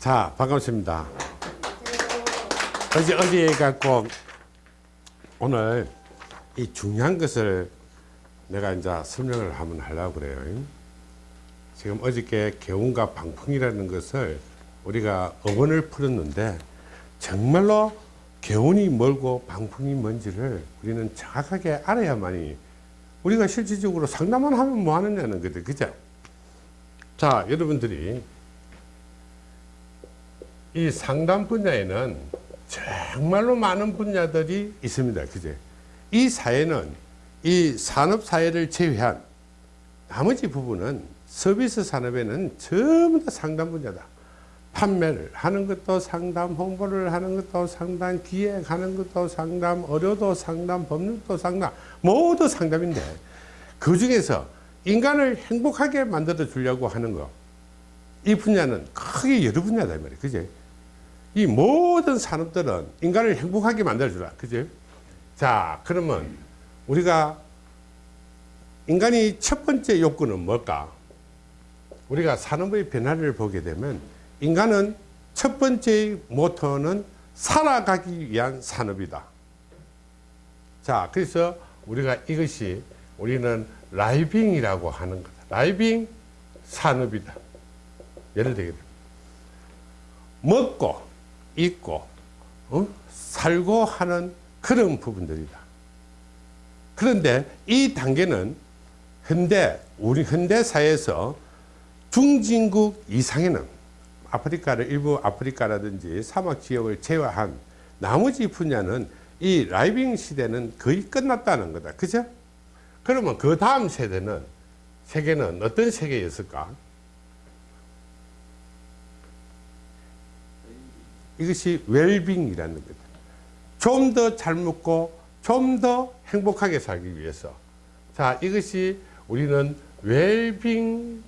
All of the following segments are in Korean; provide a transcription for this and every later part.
자, 반갑습니다. 어제, 어제 갖고 오늘 이 중요한 것을 내가 이제 설명을 한번 하려고 그래요. 지금 어저께 개운과 방풍이라는 것을 우리가 어원을 풀었는데 정말로 개운이 멀고 방풍이 뭔지를 우리는 정확하게 알아야만이 우리가 실질적으로 상담만 하면 뭐 하느냐는 거죠. 그죠? 자, 여러분들이 이 상담 분야에는 정말로 많은 분야들이 있습니다. 그죠? 이 사회는 이 산업 사회를 제외한 나머지 부분은 서비스 산업에는 전부 다 상담 분야다. 판매를 하는 것도 상담, 홍보를 하는 것도 상담, 기획하는 것도 상담, 의료도 상담, 법률도 상담, 모두 상담인데 그 중에서 인간을 행복하게 만들어 주려고 하는 거. 이 분야는 크게 여러 분야다, 말이에요. 그죠? 이 모든 산업들은 인간을 행복하게 만들어 주라. 그죠? 자, 그러면 우리가 인간이 첫 번째 욕구는 뭘까? 우리가 산업의 변화를 보게 되면 인간은 첫 번째 모토는 살아가기 위한 산업이다. 자, 그래서 우리가 이것이 우리는 living이라고 하는 거다. living 산업이다. 예를 들게 먹고 입고 어? 살고 하는 그런 부분들이다. 그런데 이 단계는 현대 우리 현대 사회에서 중진국 이상에는 아프리카를 일부 아프리카라든지 사막 지역을 제외한 나머지 분야는 이 living 시대는 거의 끝났다는 거다. 그죠? 그러면 그 다음 세대는 세계는 어떤 세계였을까? 이것이 웰빙이라는 거다. 좀 더 잘 먹고 좀 더 행복하게 살기 위해서. 자, 이것이 우리는 웰빙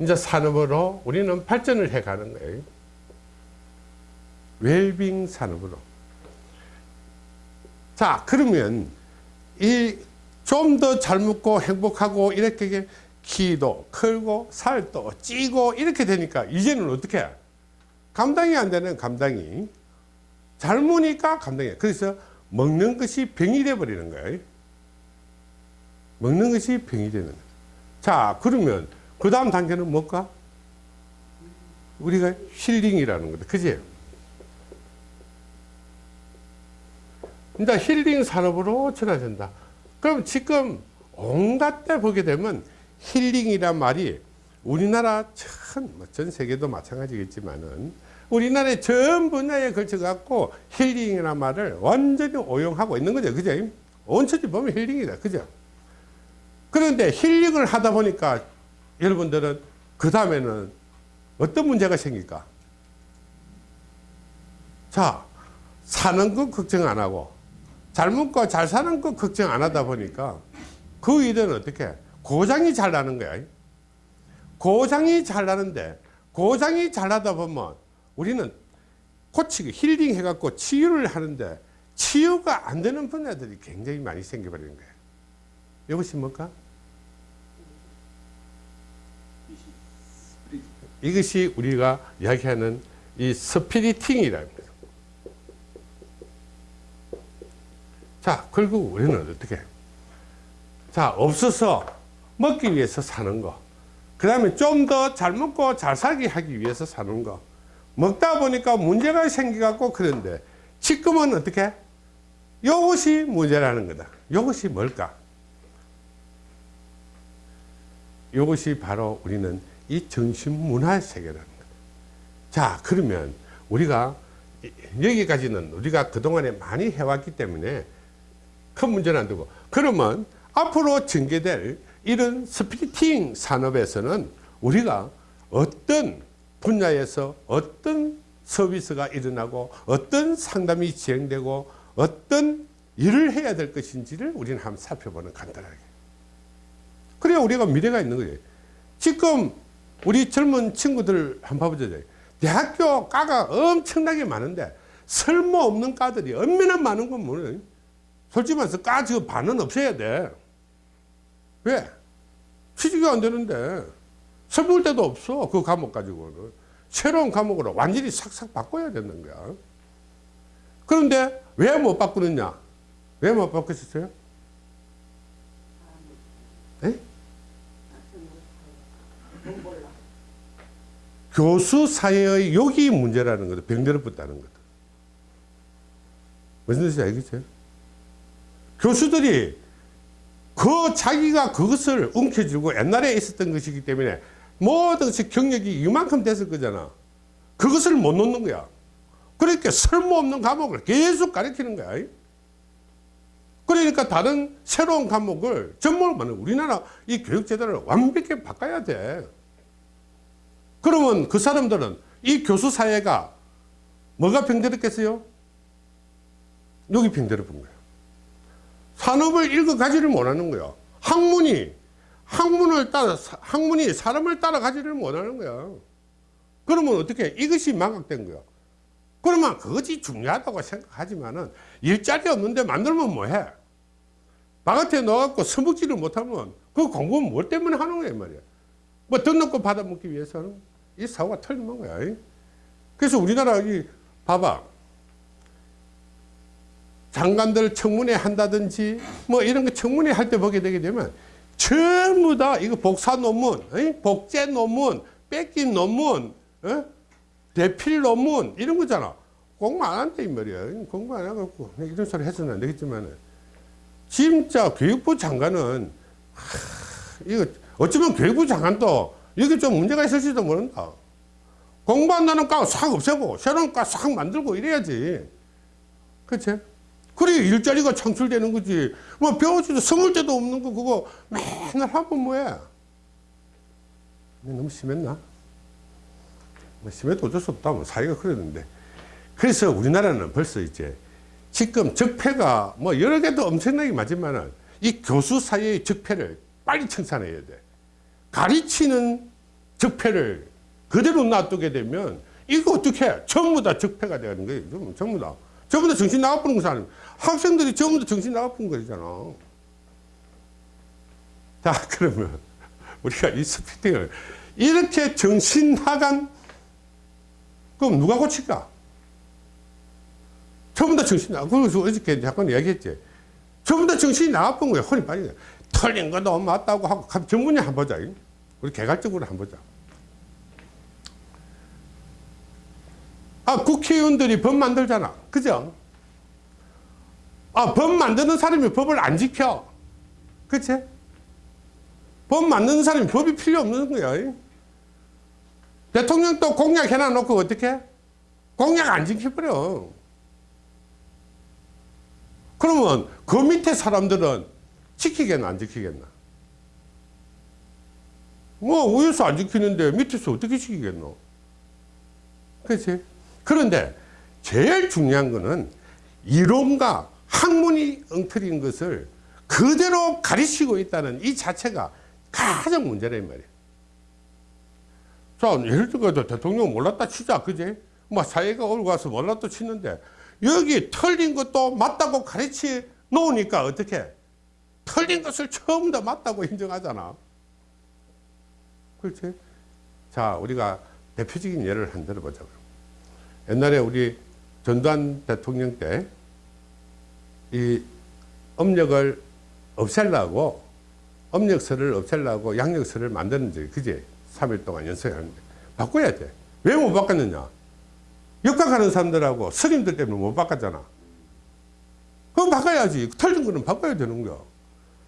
이제 산업으로 우리는 발전을 해 가는 거예요. 웰빙 산업으로. 자, 그러면 이 좀 더 잘 먹고 행복하고 이렇게 키도 크고 살도 찌고 이렇게 되니까 이제는 어떻게 해? 감당이 안 되는 감당이 젊으니까 감당이 그래서 먹는 것이 병이 돼 버리는 거예요. 먹는 것이 병이 되는 거예요. 자, 그러면 그 다음 단계는 뭘까? 우리가 힐링이라는 거다. 그지? 이제 힐링 산업으로 전환된다. 그럼 지금 온갖 데 보게 되면 힐링이란 말이 우리나라 전, 뭐전 세계도 마찬가지겠지만은 우리나라의 전 분야에 걸쳐 갖고 힐링이라는 말을 완전히 오용하고 있는 거죠. 그죠? 온천지 보면 힐링이다. 그죠? 그런데 힐링을 하다 보니까 여러분들은 그 다음에는 어떤 문제가 생길까? 자, 사는 것 걱정 안 하고 잘 먹고 잘 사는 것 걱정 안 하다 보니까 그 일은 어떻게 고장이 잘 나는 거야. 고장이 잘 나는데 고장이 잘 나다 보면 우리는 고치기 힐링 해갖고 치유를 하는데 치유가 안 되는 분야들이 굉장히 많이 생겨버리는 거예요. 이것이 뭘까? 이것이 우리가 이야기하는 이 스피리팅이라는 거죠. 자, 결국 우리는 어떻게? 자, 없어서 먹기 위해서 사는 거. 그 다음에 좀 더 잘 먹고 잘 살게 하기 위해서 사는 거. 먹다 보니까 문제가 생겨갖고 그런데 지금은 어떻게? 이것이 문제라는 거다. 이것이 뭘까? 이것이 바로 우리는 이 정신문화 세계라는 거다. 자, 그러면 우리가 여기까지는 우리가 그동안에 많이 해왔기 때문에 큰 문제는 안 되고 그러면 앞으로 전개될 이런 스피리팅 산업에서는 우리가 어떤 분야에서 어떤 서비스가 일어나고 어떤 상담이 진행되고 어떤 일을 해야 될 것인지를 우리는 한번 살펴보는 간단하게. 그래야 우리가 미래가 있는 거예요 지금 우리 젊은 친구들 한번 봐보자. 대학교 과가 엄청나게 많은데 쓸모없는 과들이 얼마나 많은 건 뭐예요 솔직히 말해서 까 지금 반은 없어야 돼. 왜? 취직이 안 되는데 설볼 데도 없어 그 과목 가지고는 새로운 과목으로 완전히 싹싹 바꿔야 되는 거야. 그런데 왜 못 바꾸느냐? 왜 못 바꾸셨어요? 에? 교수 사회의 욕이 문제라는 거다. 병들어 붙다는 거다. 무슨 뜻인지 알겠죠? 교수들이 그 자기가 그것을 움켜쥐고 옛날에 있었던 것이기 때문에 모든 것이 경력이 이만큼 됐을 거잖아. 그것을 못 놓는 거야. 그러니까 쓸모없는 과목을 계속 가르치는 거야. 그러니까 다른 새로운 과목을 전문을 우리나라 이 교육제도를 완벽히 바꿔야 돼. 그러면 그 사람들은 이 교수 사회가 뭐가 병들었겠어요? 여기 병들어본 거예요. 산업을 읽어가지를 못하는 거야. 학문이 학문을 따라 학문이 사람을 따라가지를 못하는 거야. 그러면 어떻게 이것이 망각된 거야. 그러면 그것이 중요하다고 생각하지만은 일자리 없는데 만들면 뭐해? 바깥에 나와갖고 서먹지를 못하면 그 공부는 뭐 때문에 하는 거야 말이야. 뭐 등록금 받아먹기 위해서는 이 사고가 틀린 거야. 그래서 우리나라 이 봐봐. 장관들 청문회 한다든지 뭐 이런 거 청문회 할 때 보게 되게 되면 전부 다 이거 복사 논문, 복제 논문, 뺏긴 논문, 대필 논문 이런 거잖아. 공부 안 한다 이 말이야. 공부 안 해갖고 이런 소리 해서는 안 되겠지만 진짜 교육부 장관은 하, 이거 어쩌면 교육부 장관도 여기 좀 문제가 있을지도 모른다. 공부 안 나는 과 싹 없애고 새로운 과 싹 만들고 이래야지. 그치? 그래 일자리가 창출되는 거지. 뭐 배워지도 스물 때도 없는 거 그거 맨날 하면 뭐해? 너무 심했나? 뭐 심해도 어쩔 수 없다. 뭐 사회가 그랬는데. 그래서 우리나라는 벌써 이제 지금 적폐가 뭐 여러 개도 엄청나게 맞지만은 이 교수 사이의 적폐를 빨리 청산해야 돼. 가르치는 적폐를 그대로 놔두게 되면 이거 어떻게 해? 전부 다 적폐가 되는 거예요. 전부 다. 전부 다 정신 나가버린 거 사람. 학생들이 전부 다 정신 나가버린 거잖아. 자, 그러면 우리가 이 스피팅을 이렇게 정신 나간 그럼 누가 고칠까? 전부 다 정신 나가. 그래서 어저께 잠깐 이야기했지. 전부 다 정신이 나가본 거야. 빠진 거야. 틀린 것도 맞다고 하고 전문이 한번 보자. 우리 개괄적으로 한번 보자. 아, 국회의원들이 법 만들잖아. 그죠? 아, 법 만드는 사람이 법을 안 지켜. 그치? 법 만드는 사람이 법이 필요 없는 거야. 대통령 또 공약 해놔놓고 어떻게? 공약 안 지켜버려. 그러면 그 밑에 사람들은 지키겠나, 안 지키겠나? 뭐, 위에서 안 지키는데 밑에서 어떻게 지키겠노? 그치? 그런데 제일 중요한 거는 이론과 학문이 엉터리인 것을 그대로 가르치고 있다는 이 자체가 가장 문제란 말이에요. 자, 예를 들어서 대통령 몰랐다 치자, 그지? 뭐 사회가 올고 와서 몰랐다 치는데 여기 틀린 것도 맞다고 가르치 놓으니까 어떻게? 틀린 것을 처음 다 맞다고 인정하잖아. 그렇지? 자, 우리가 대표적인 예를 한 들어보자. 옛날에 우리 전두환 대통령 때 이 업력을 없애려고 업력서를 없애려고 양력서를 만드는 지 그제 3일 동안 연습하는데 바꿔야 돼. 왜 못 바꿨느냐? 역학하는 사람들하고 스님들 때문에 못 바꿨잖아. 그럼 바꿔야지. 틀린 거는 바꿔야 되는 거야.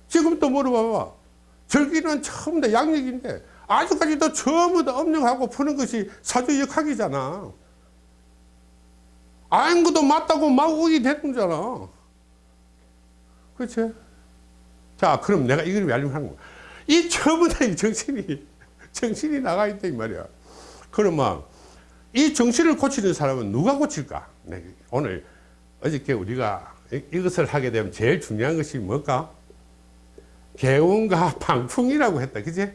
지금 또 물어봐봐. 절기는 처음 다 양력인데 아직까지도 다 업력하고 푸는 것이 사주 역학이잖아. 아는 것도 맞다고 막 오게 되는 거잖아. 그렇지? 자, 그럼 내가 이걸 왜 알려면 하는 거야? 이 전부 다 정신이, 정신이 나가 있다, 이 말이야. 그러면 이 정신을 고치는 사람은 누가 고칠까? 네, 오늘 어저께 우리가 이것을 하게 되면 제일 중요한 것이 뭘까? 개운과 방풍이라고 했다. 그지?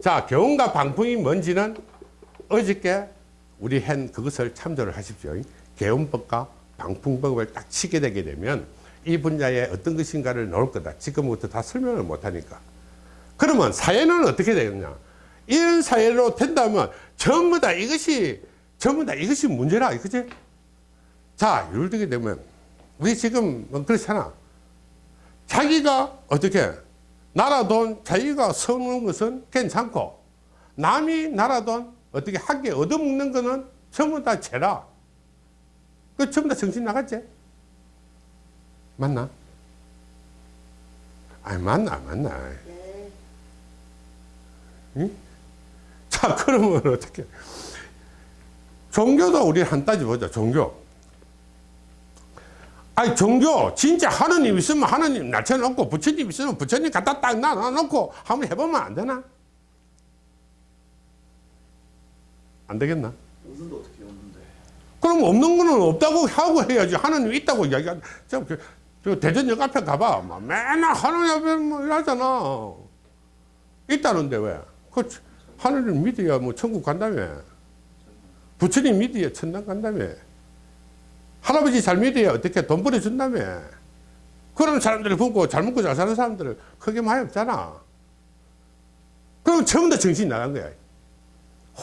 자, 개운과 방풍이 뭔지는 어저께 우리 한 그것을 참조를 하십시오. 개운법과 방풍법을 딱 치게 되게 되면 이 분야에 어떤 것인가를 넣을 거다. 지금부터 다 설명을 못하니까. 그러면 사회는 어떻게 되느냐? 이런 사회로 된다면 전부 다 이것이 전부 다 이것이 문제라 그지? 자 예를 들게 되면 우리 지금 뭐 그렇잖아 자기가 어떻게 나라 돈 자기가 써먹는 것은 괜찮고 남이 나라 돈 어떻게 하게 얻어먹는 거는 전부 다 죄라 그 전부 다 정신 나갔지? 맞나? 아니 맞나 맞나 응? 자 그러면 어떻게 종교도 우리 한 따지 보자 종교 아니 종교 진짜 하느님 있으면 하느님 낮춰놓고 부처님 있으면 부처님 갖다 딱 놔놓고 한번 해보면 안 되나? 안 되겠나? 없는데 어떻게 없는데? 그럼 없는 거는 없다고 하고 해야지 하느님 있다고 이야기하 저, 그, 저 대전역 앞에 가봐. 막 맨날 하느님 앞에 뭐 이러잖아. 있다는데 왜? 그 하느님 믿어야 뭐 천국 간다며. 부처님 믿어야 천당 간다며. 할아버지 잘 믿어야 어떻게 돈 벌어준다며. 그런 사람들을 보고 잘 먹고 잘 사는 사람들을 크게 많이 없잖아. 그럼 다 정신이 나간 거야.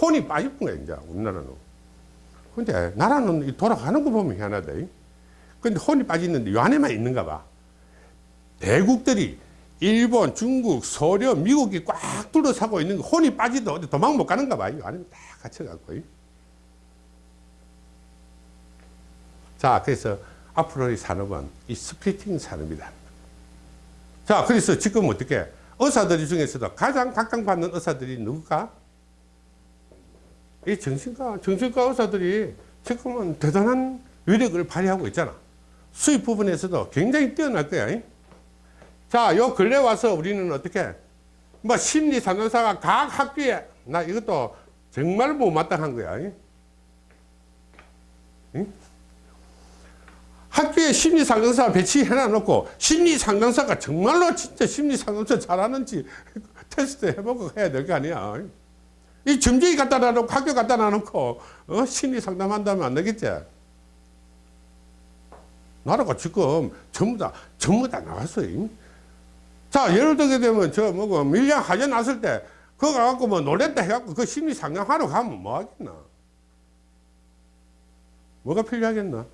혼이 빠진 거야 이제 우리나라는. 근데 나라는 이 돌아가는 거 보면 희한하다 근데 혼이 빠지는데 요 안에만 있는가 봐 대국들이 일본, 중국, 소련, 미국이 꽉 둘러싸고 있는 거 혼이 빠지도 어디 도망 못 가는가 봐. 이 안에 다 갇혀갖고. 자, 그래서 앞으로의 산업은 이 스플리팅 산업이다. 자, 그래서 지금 어떻게 의사들 중에서도 가장 각광받는 의사들이 누굴까? 이 정신과, 정신과 의사들이 지금은 대단한 위력을 발휘하고 있잖아. 수입 부분에서도 굉장히 뛰어날 거야. 자, 요 근래 와서 우리는 어떻게, 뭐, 심리 상담사가 각 학교에, 나 이것도 정말 못마땅한 거야. 응? 학교에 심리 상담사 배치해 놔 놓고, 심리 상담사가 정말로 진짜 심리 상담사 잘하는지 테스트 해보고 해야 될 거 아니야. 이 점쟁이 갖다 놔놓고, 학교 갖다 놔놓고, 어? 심리 상담한다면 안 되겠지? 나라가 지금 전부 다, 전부 다 나왔어요. 자, 예를 들게 되면, 저, 뭐고, 밀양 하재 났을 때, 그거 가갖고 뭐 놀랬다 해갖고 그 심리 상담하러 가면 뭐 하겠나? 뭐가 필요하겠나?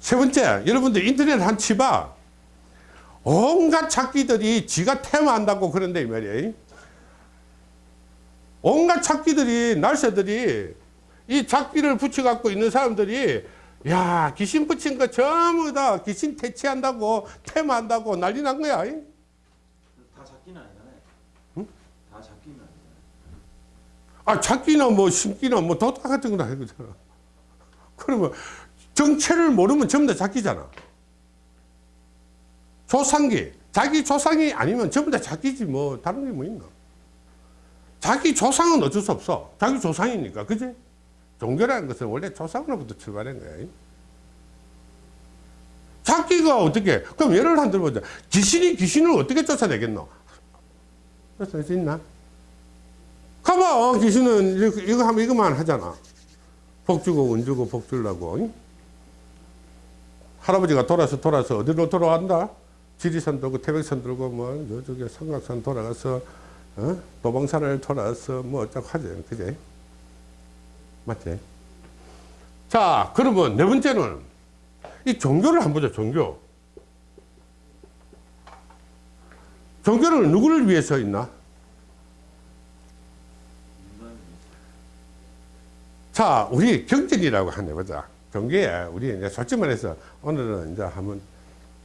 세 번째, 여러분들 인터넷 한 치봐. 온갖 찾기들이 지가 테마한다고 그런데 이 말이에요. 온갖 찾기들이, 날새들이 이 찾기를 붙여갖고 있는 사람들이 야 귀신 붙인 거 전부 다 귀신 퇴치한다고 테마한다고 난리 난 거야. 다 잡기는 아니잖아요. 응? 다 잡기는 아니잖아요. 아 찾기나 뭐 심기나 뭐 도타 같은 거나 해거잖아. 그러면 정체를 모르면 전부 다 찾기잖아. 조상기 자기 조상이 아니면 전부 다 찾기지 뭐 다른 게 뭐 있나? 자기 조상은 어쩔 수 없어. 자기 조상이니까 그지? 종교라는 것은 원래 조상으로부터 출발한 거야. 자기가 어떻게, 그럼 예를 한 들어보자. 귀신이 귀신을 어떻게 쫓아내겠노? 쫓아낼 수 있나? 가봐, 어, 귀신은 이거, 하면 이거만 하잖아. 복 주고, 운 주고, 복 주려고. 응? 할아버지가 돌아서 돌아서 어디로 돌아간다? 지리산 들고, 태백산 들고, 뭐, 저쪽에 성곽산 돌아가서, 어? 도봉산을 돌아서, 뭐, 어쩌고 하지. 그제? 맞지? 자, 그러면 네 번째는 이 종교를 한번 보자, 종교. 종교는 누구를 위해서 있나? 자, 우리 경전이라고 한번 해보자. 종교에 우리 이제 솔직히 말해서 오늘은 이제 한번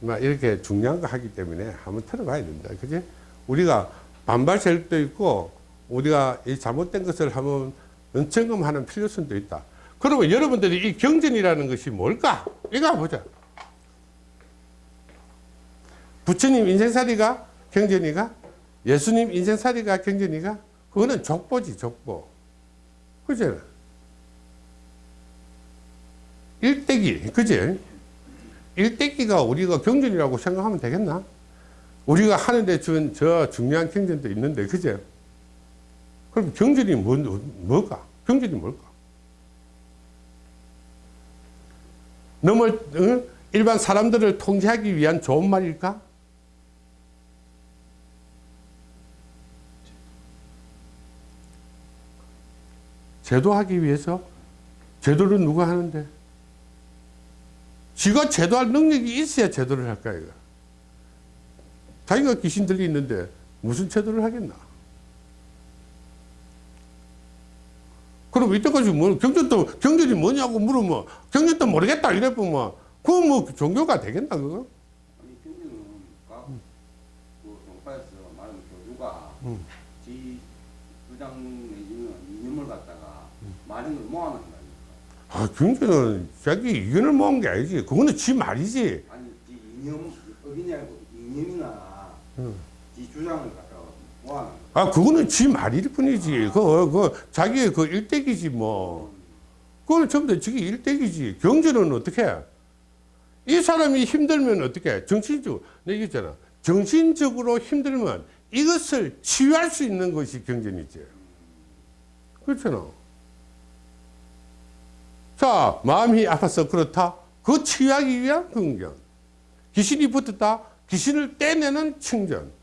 막 이렇게 중요한 거 하기 때문에 한번 들어봐야 된다. 그지? 우리가 반발 세력도 있고 우리가 이 잘못된 것을 한번 점검하는 필요성도 있다. 그러면 여러분들이 이 경전이라는 것이 뭘까? 이거 보자. 부처님 인생살이가 경전이가? 예수님 인생살이가 경전이가? 그거는 족보지, 족보. 그죠? 일대기, 그지? 일대기가 우리가 경전이라고 생각하면 되겠나? 우리가 하는데 준 저 중요한 경전도 있는데, 그죠? 그럼 경전이 뭐, 뭐가? 경전이 뭘까? 넘을, 응? 어? 일반 사람들을 통제하기 위한 좋은 말일까? 제도하기 위해서? 제도를 누가 하는데? 지가 제도할 능력이 있어야 제도를 할까, 이거. 자기가 귀신 들이 있는데 무슨 제도를 하겠나? 그럼 이때까지 뭐 경전도 경전이 뭐냐고 물으면 경전도 모르겠다 이래 보면 그건 뭐 종교가 되겠나 그거? 아니 경주는 각그 종파에서 말하는 교주가 음. 지 주장 내지는 이념을 갖다가 많은 걸 모아놓은 거 아닙니까? 아 경전은 자기 의견을 모은 게 아니지 그거는 지 말이지 아니 지 이념 어기냐 고 이념이나 음. 지 주장을 갖다가 모 아 그거는 지 말일 뿐이지. 그, 그 자기의 그 일대기지 뭐. 그거는 전부 다 지기 일대기지. 경제는 어떻게 해? 이 사람이 힘들면 어떻게 해? 정신적으로 내가 얘기했잖아. 정신적으로 힘들면 이것을 치유할 수 있는 것이 경전이지 그렇잖아. 자 마음이 아파서 그렇다? 그 치유하기 위한 경전 귀신이 붙었다? 귀신을 떼내는 청전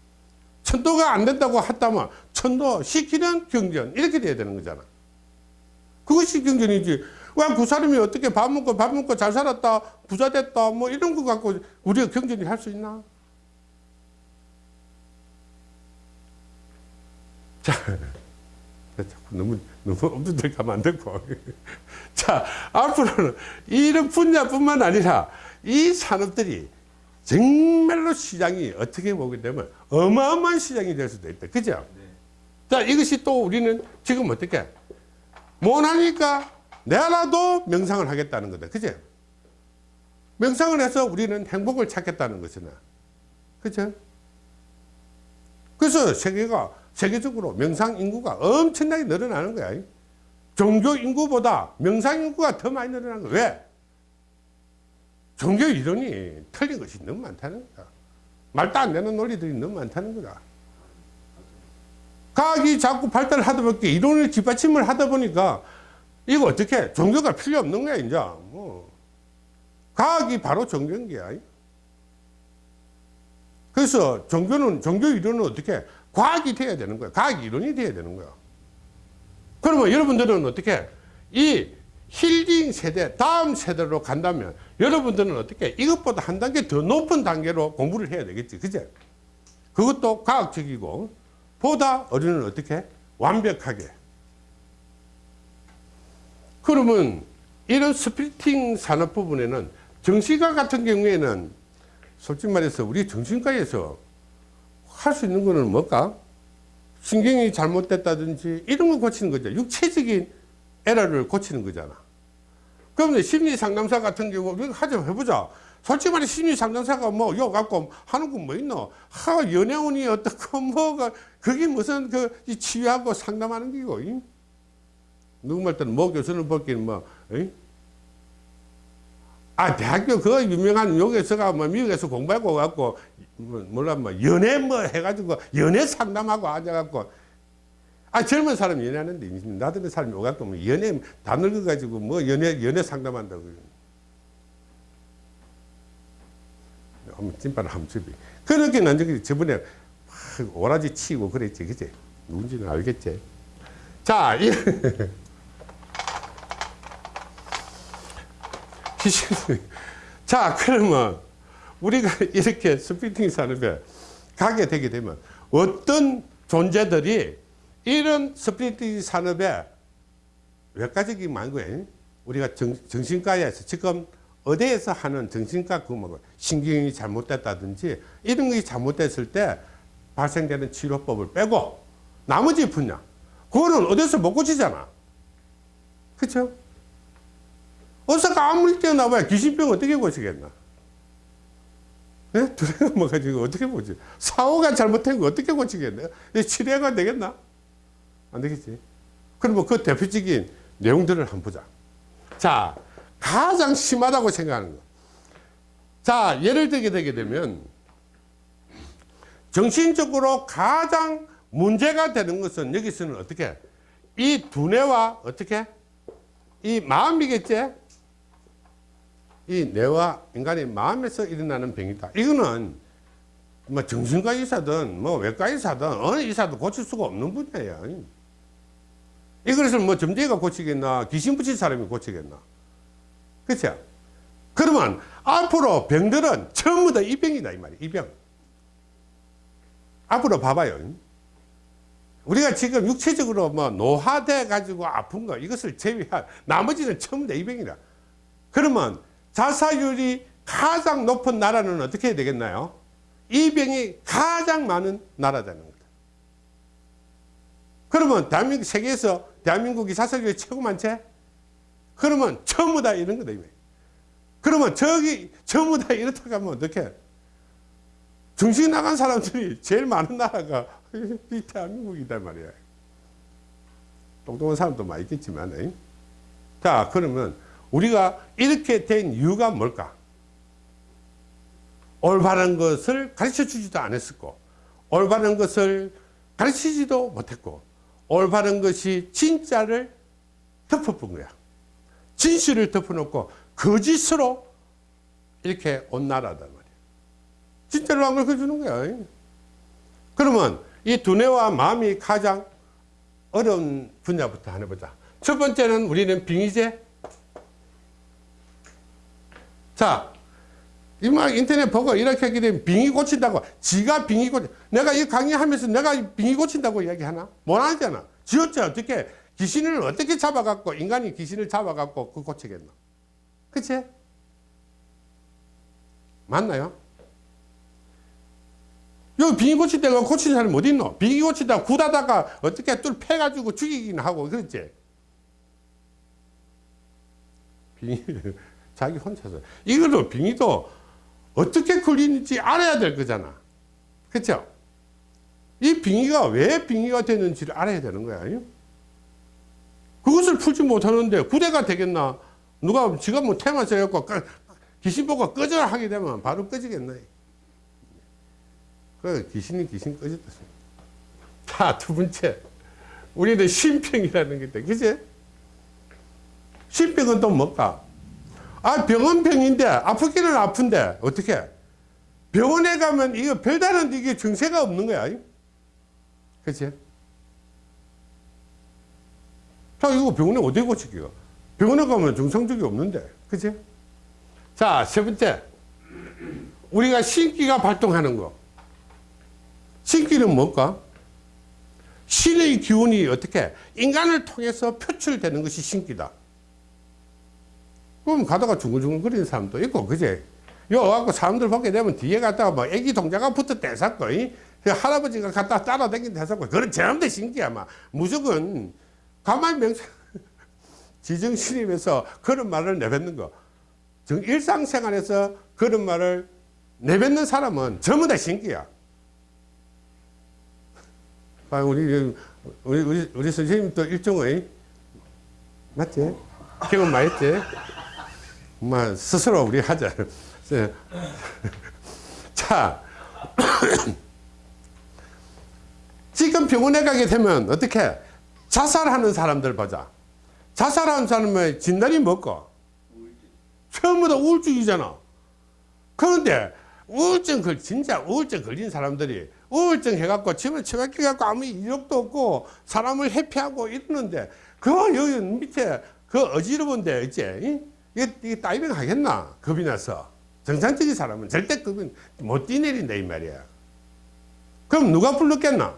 천도가 안 된다고 했다면 천도 시키는 경전 이렇게 돼야 되는 거잖아. 그것이 경전이지. 왜 그 사람이 어떻게 밥 먹고 밥 먹고 잘 살았다 부자 됐다 뭐 이런 거 갖고 우리가 경전이 할 수 있나? 자 자꾸 너무 너무 엄두들 가면 안 되고. 자 앞으로는 이런 분야뿐만 아니라 이 산업들이 정말로 시장이 어떻게 보게 되면 어마어마한 시장이 될 수도 있다. 그죠? 네. 자, 이것이 또 우리는 지금 어떻게 못하니까 내라도 명상을 하겠다는 거다. 그죠? 명상을 해서 우리는 행복을 찾겠다는 것이나. 그죠? 그래서 세계가, 세계적으로 명상 인구가 엄청나게 늘어나는 거야. 종교 인구보다 명상 인구가 더 많이 늘어나는 거야. 왜? 종교 이론이 틀린 것이 너무 많다는 거다. 말도 안 되는 논리들이 너무 많다는 거다. 과학이 자꾸 발달을 하다 보니까 이론을 뒷받침을 하다 보니까 이거 어떻게 종교가 필요 없는 거야 이제 뭐 과학이 바로 종교인 거야. 그래서 종교는 종교 이론은 어떻게 과학이 돼야 되는 거야. 과학 이론이 돼야 되는 거야. 그러면 여러분들은 어떻게 이 힐링 세대 다음 세대로 간다면 여러분들은 어떻게 이것보다 한 단계 더 높은 단계로 공부를 해야 되겠지. 그제? 그것도 과학적이고 보다 어른은 어떻게? 완벽하게. 그러면 이런 spiriting 산업 부분에는 정신과 같은 경우에는 솔직히 말해서 우리 정신과에서 할 수 있는 거는 뭘까? 신경이 잘못됐다든지 이런 거 고치는 거죠. 육체적인 에러를 고치는 거잖아. 그러면 심리 상담사 같은 경우 하자 해보자. 솔직히 말해 심리 상담사가 뭐 이거 갖고 하는 건 뭐 있노? 하 연애운이 어떻고 뭐가 그게 무슨 그 이 치유하고 상담하는 게고. 이? 누구 말 때는 뭐 교수는 볼기는 뭐. 이? 아 대학교 그 유명한 여기서가 뭐 미국에서 공부하고 갖고 뭐 몰라 뭐 연애 뭐 해가지고 연애 상담하고 앉아갖고 아 젊은 사람 연애하는데 나들은 사람이 오갖고 뭐 연애 다 늙어가지고 뭐 연애 연애 상담한다고 한번 찐빠를 한번 주비 그렇게 난 저기 저번에 막 오라지 치고 그랬지 그지 누군지는 알겠지? 자 이, 자 그러면 우리가 이렇게 스피팅 산업에 가게 되게 되면 어떤 존재들이 이런 스피팅 산업에 많은 거예요. 우리가 정, 정신과에서 지금 어디에서 하는 정신과 그뭐 신경이 잘못됐다든지 이런 것이 잘못됐을 때 발생되는 치료법을 빼고 나머지 분야 그거는 어디서 못 고치잖아. 그렇죠? 어디서가 아무리 뛰어나봐야 귀신병 어떻게 고치겠나? 네? 두레가 뭐가지고 어떻게 보지? 사고가 잘못된 거 어떻게 고치겠나? 치료가 되겠나? 안 되겠지. 그러면 그 대표적인 내용들을 한번 보자. 자, 가장 심하다고 생각하는 거. 자, 예를 들게 되게 되면 정신적으로 가장 문제가 되는 것은 여기서는 어떻게 이 두뇌와 어떻게 이 마음이겠지? 이 뇌와 인간의 마음에서 일어나는 병이다. 이거는 뭐 정신과 의사든 뭐 외과 의사든 어느 의사도 고칠 수가 없는 분야예요. 이것을 뭐 점쟁이가 고치겠나 귀신 붙인 사람이 고치겠나. 그렇죠? 그러면 앞으로 병들은 전부 다 이 병이다 이 말이야 이병. 앞으로 봐봐요. 우리가 지금 육체적으로 뭐 노화돼 가지고 아픈 거 이것을 제외한 나머지는 전부 다 이 병이다. 그러면 자살률이 가장 높은 나라는 어떻게 해야 되겠나요? 이 병이 가장 많은 나라라는 겁니다. 그러면 대한민국 세계에서 대한민국이 자살률이 최고 많지? 그러면 전부 다 이런 거다. 그러면 저기 전부 다 이렇다고 하면 어떡해? 정신 나간 사람들이 제일 많은 나라가 이 대한민국이다 말이야. 똑똑한 사람도 많이 있겠지만. 에? 자, 그러면 우리가 이렇게 된 이유가 뭘까? 올바른 것을 가르쳐 주지도 않았었고, 올바른 것을 가르치지도 못했고, 올바른 것이 진짜를 덮어본 거야. 진실을 덮어놓고 거짓으로 이렇게 온 나라단 말이야. 진짜로 안 가르쳐주는 거야. 그러면 이 두뇌와 마음이 가장 어려운 분야부터 하나 보자. 첫 번째는 우리는 빙의제. 자, 이막 인터넷 보고 이렇게 하게 되면 빙의 고친다고 지가 빙의 고친 내가 이 강의하면서 내가 이 빙의 고친다고 이야기하나? 못 하잖아 지었지 어떻게 귀신을 어떻게 잡아갖고 인간이 귀신을 잡아갖고 그 고치겠나 그치? 맞나요? 여기 빙의 고친다가 고친 사람이 어디 있노? 빙의 고친다가 굳하다가 어떻게 뚫 패가지고 죽이긴 하고 그렇지? 빙의 자기 혼자서 이것도 빙의도 어떻게 걸리는지 알아야 될 거잖아. 그렇죠? 이 빙의가 왜 빙의가 되는지를 알아야 되는 거야. 그것을 풀지 못하는데 구대가 되겠나? 누가 지가 뭐 테마 써갖고 귀신 보고 꺼져라 하게 되면 바로 꺼지겠나? 그 귀신이 귀신 꺼졌다. 자, 두 번째. 우리는 신병이라는 게 있다. 그치? 신병은 또 뭘까? 아, 병은 병인데, 아프기는 아픈데, 어떻게? 병원에 가면 이거 별다른 이게 증세가 없는 거야. 그치? 자, 이거 병원에 어디 고치기가? 병원에 가면 정상적이 없는데. 그치? 자, 세 번째. 우리가 신기가 발동하는 거. 신기는 뭘까? 신의 기운이 어떻게? 인간을 통해서 표출되는 것이 신기다. 그럼 가다가 중글중글 거리는 사람도 있고, 그제? 요, 와갖고 사람들 보게 되면 뒤에 갔다가 뭐 애기 동자가 붙어 이? 그 할아버지가 갖다 따라다니는 대사고, 그런 전부 신기야, 막. 무조건, 가만히 명상, 지정신임에서 그런 말을 내뱉는 거. 정, 일상생활에서 그런 말을 내뱉는 사람은 전부 다 신기야. 아, 우리, 우리, 우리, 우리 선생님도 일종의, 맞지? 경험 많이 했지? 뭐 스스로 우리 하자. 자, 지금 병원에 가게 되면 어떻게 자살하는 사람들 보자. 자살하는 사람의 진단이 뭐고? 처음부터 우울증이잖아. 그런데 우울증 걸 진짜 우울증 걸린 사람들이 우울증 해갖고 집을 처박혀 갖고 아무 이력도 없고 사람을 회피하고 이러는데 그 여기 밑에 그 어지러운데 있지? 이게, 이게 다이빙 하겠나? 겁이 나서. 정상적인 사람은 절대 겁이 못 뛰내린다, 이 말이야. 그럼 누가 불렀겠나?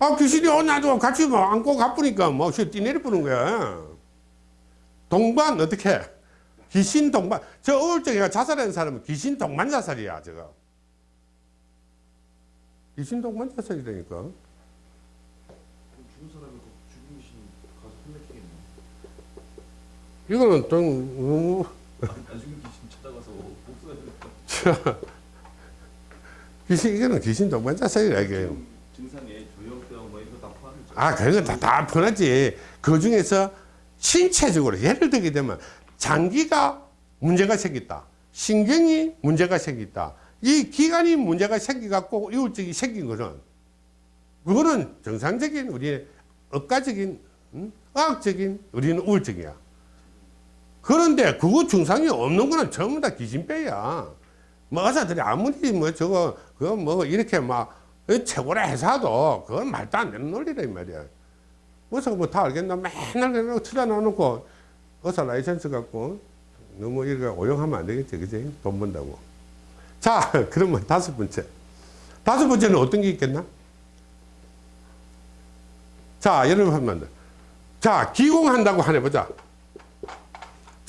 아, 귀신이 어, 나도 같이 뭐 안고 가쁘니까 뭐, 뛰내려 부는 거야. 동반, 어떻게? 귀신 동반. 저 우울증이가 자살하는 사람은 귀신 동반 자살이야, 저거. 귀신 동반 자살이라니까. 그럼 죽은 사람이 그 죽은 귀신 가서 혼내키겠네. 이거는 좀, 어, 나중에 귀신 찾아가서 복수해야 돼. 귀신, 이거는 귀신 동반 자살이라, 이게. 증상에 조현병 뭐 이런 거다 포함이죠. 아, 그건 다, 다 편하지. 그 중에서 신체적으로, 예를 들게 되면 장기가 문제가 생겼다. 신경이 문제가 생겼다. 이 기관이 문제가 생겨갖고 우울증이 생긴 거는, 그거는 정상적인 우리의 의과적인, 음? 의학적인 우리는 우울증이야. 그런데 그거 증상이 없는 거는 전부 다 기진배야. 뭐 의사들이 아무리 뭐 저거, 그거 뭐 이렇게 막 최고라 해서도 그건 말도 안 되는 논리라 이 말이야. 의사가 뭐 다 알겠나? 맨날 그냥 투자 넣어놓고 의사 라이센스 갖고 너무 이렇게 오용하면 안 되겠지 그지? 돈 번다고. 자 그러면 다섯 번째. 다섯 번째는 어떤 게 있겠나? 자 여러분 한번 자 기공한다고 하네 보자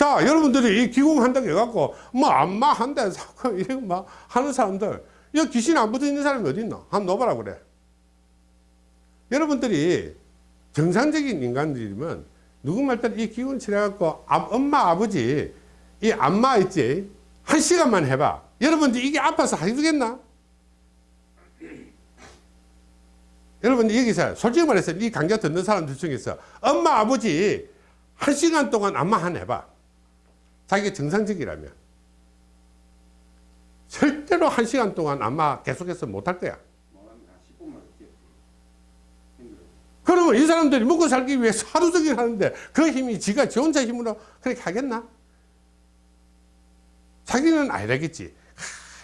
자 여러분들이 이 기공한다고 해갖고 뭐 안마 한대 사고 이런 거막 하는 사람들 이 귀신 안 붙어 있는 사람이 어디 있노? 한번 넣어봐라 그래. 여러분들이 정상적인 인간들이면 누구 말따라 이 기운 치료해갖고 아- 엄마 아버지 이 안마 있지? 한 시간만 해봐. 여러분들 이게 아파서 하겠나? 여러분 여기서 솔직히 말해서 이 강좌 듣는 사람들 중에서 엄마 아버지 한 시간 동안 안마 한 해봐 자기가 정상적이라면 절대로 한 시간 동안 안마 계속해서 못할 거야 뭐합니다 10분만 뛰어 힘들어 그러면 이 사람들이 먹고 살기 위해서 하루 종일 하는데 그 힘이 지가 지 혼자 힘으로 그렇게 하겠나? 자기는 알겠지.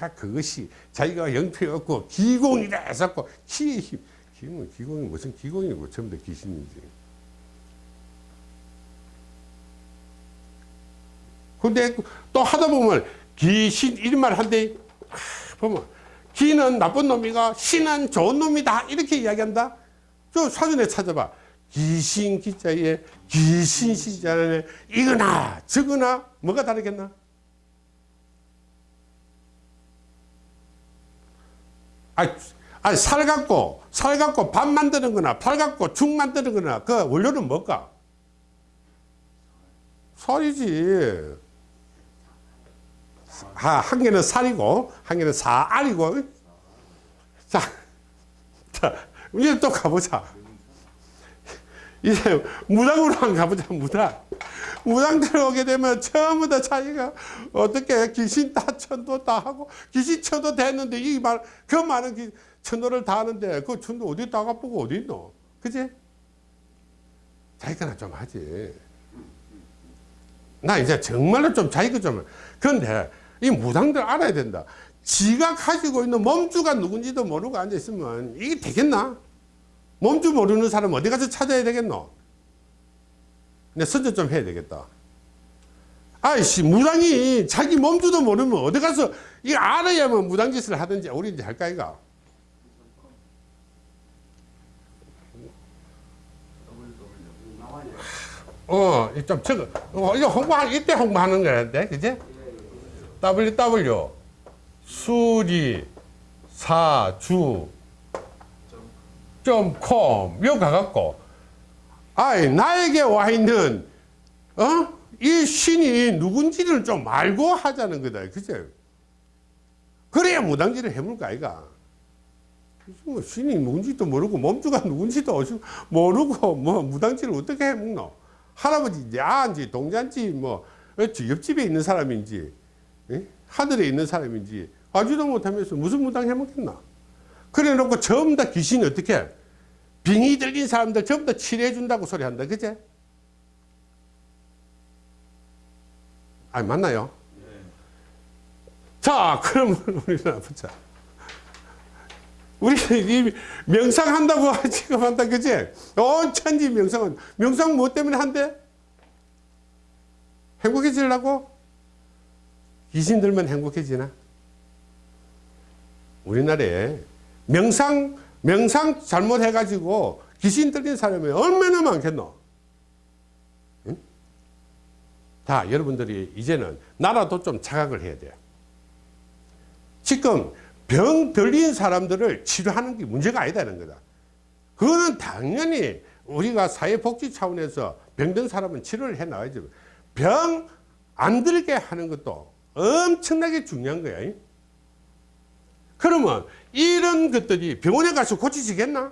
아, 그것이 자기가 영표에 없고 기공이라 해서고 키의 힘. 기공이, 기공이 무슨 기공이고 전부 다 귀신이지. 근데 또 하다 보면 귀신 이런 말 한대 아, 보면 기는 나쁜 놈이가 신은 좋은 놈이다 이렇게 이야기한다. 저 사전에 찾아봐. 귀신 기자에 귀신 시자에 이거나 저거나 뭐가 다르겠나? 아, 아니 살 갖고 살 갖고 밥 만드는 거나 팔 갖고 죽 만드는 거나 그 원료는 뭘까? 살이지. 아, 한 개는 살이고 한 개는 사알이고. 자, 자 이제 또 가보자. 이제 무당으로 한 가보자 무당. 무당 들어오게 되면 다 자기가 어떻게 귀신 다 천도 다 하고 귀신 천도 됐는데 이 말 그 많은 기- 천도를 다 하는데 그 천도 어디 다가 보고 어디 있노? 그지? 자기가 좀 하지. 나 이제 정말로 좀 자기가 좀 그런데 이 무당들 알아야 된다. 지가 가지고 있는 몸주가 누군지도 모르고 앉아 있으면 이게 되겠나? 몸주 모르는 사람 어디 가서 찾아야 되겠노? 내 선전 좀 해야 되겠다. 아이씨, 무당이 자기 몸주도 모르면 어디 가서 이 알아야만 무당짓을 하든지 우리 이제 할까, 이가? 어, 이좀 적어. 어, 이거 홍보하, 이때 홍보하는 거였는데, 그지? Ww, 수리, 사주, 점 com, 요 가갖고, 아이, 나에게 와 있는, 어? 이 신이 누군지를 좀 알고 하자는 거다. 그죠? 그래야 무당질을 해물까, 아이가? 뭐 신이 누군지도 모르고 몸주가 누군지도 모르고 뭐 무당질을 어떻게 해먹노? 할아버지인지 아인지 동자인지 뭐 옆집에 있는 사람인지 예? 하늘에 있는 사람인지 아주도 못하면서 무슨 무당 해먹겠나? 그래 놓고 전부 다 귀신이 어떻게 해? 빙이 들린 사람들 전부 다 치료해 준다고 소리 한다. 그제? 아 맞나요? 자, 그러면 우리는 보자. 우리 이 명상한다고 지금 한다, 그지? 온 천지 명상은 명상 뭐 때문에 한대? 행복해지려고? 귀신 들면 행복해지나? 우리나라에 명상 명상 잘못해가지고 귀신 들린 사람이 얼마나 많겠노? 응? 자, 여러분들이 이제는 나라도 좀 자각을 해야 돼요. 지금 병 들린 사람들을 치료하는 게 문제가 아니다는 거다. 그거는 당연히 우리가 사회복지 차원에서 병든 사람은 치료를 해 나가야죠. 병안 들게 하는 것도 엄청나게 중요한 거야. 그러면 이런 것들이 병원에 가서 고치시겠나?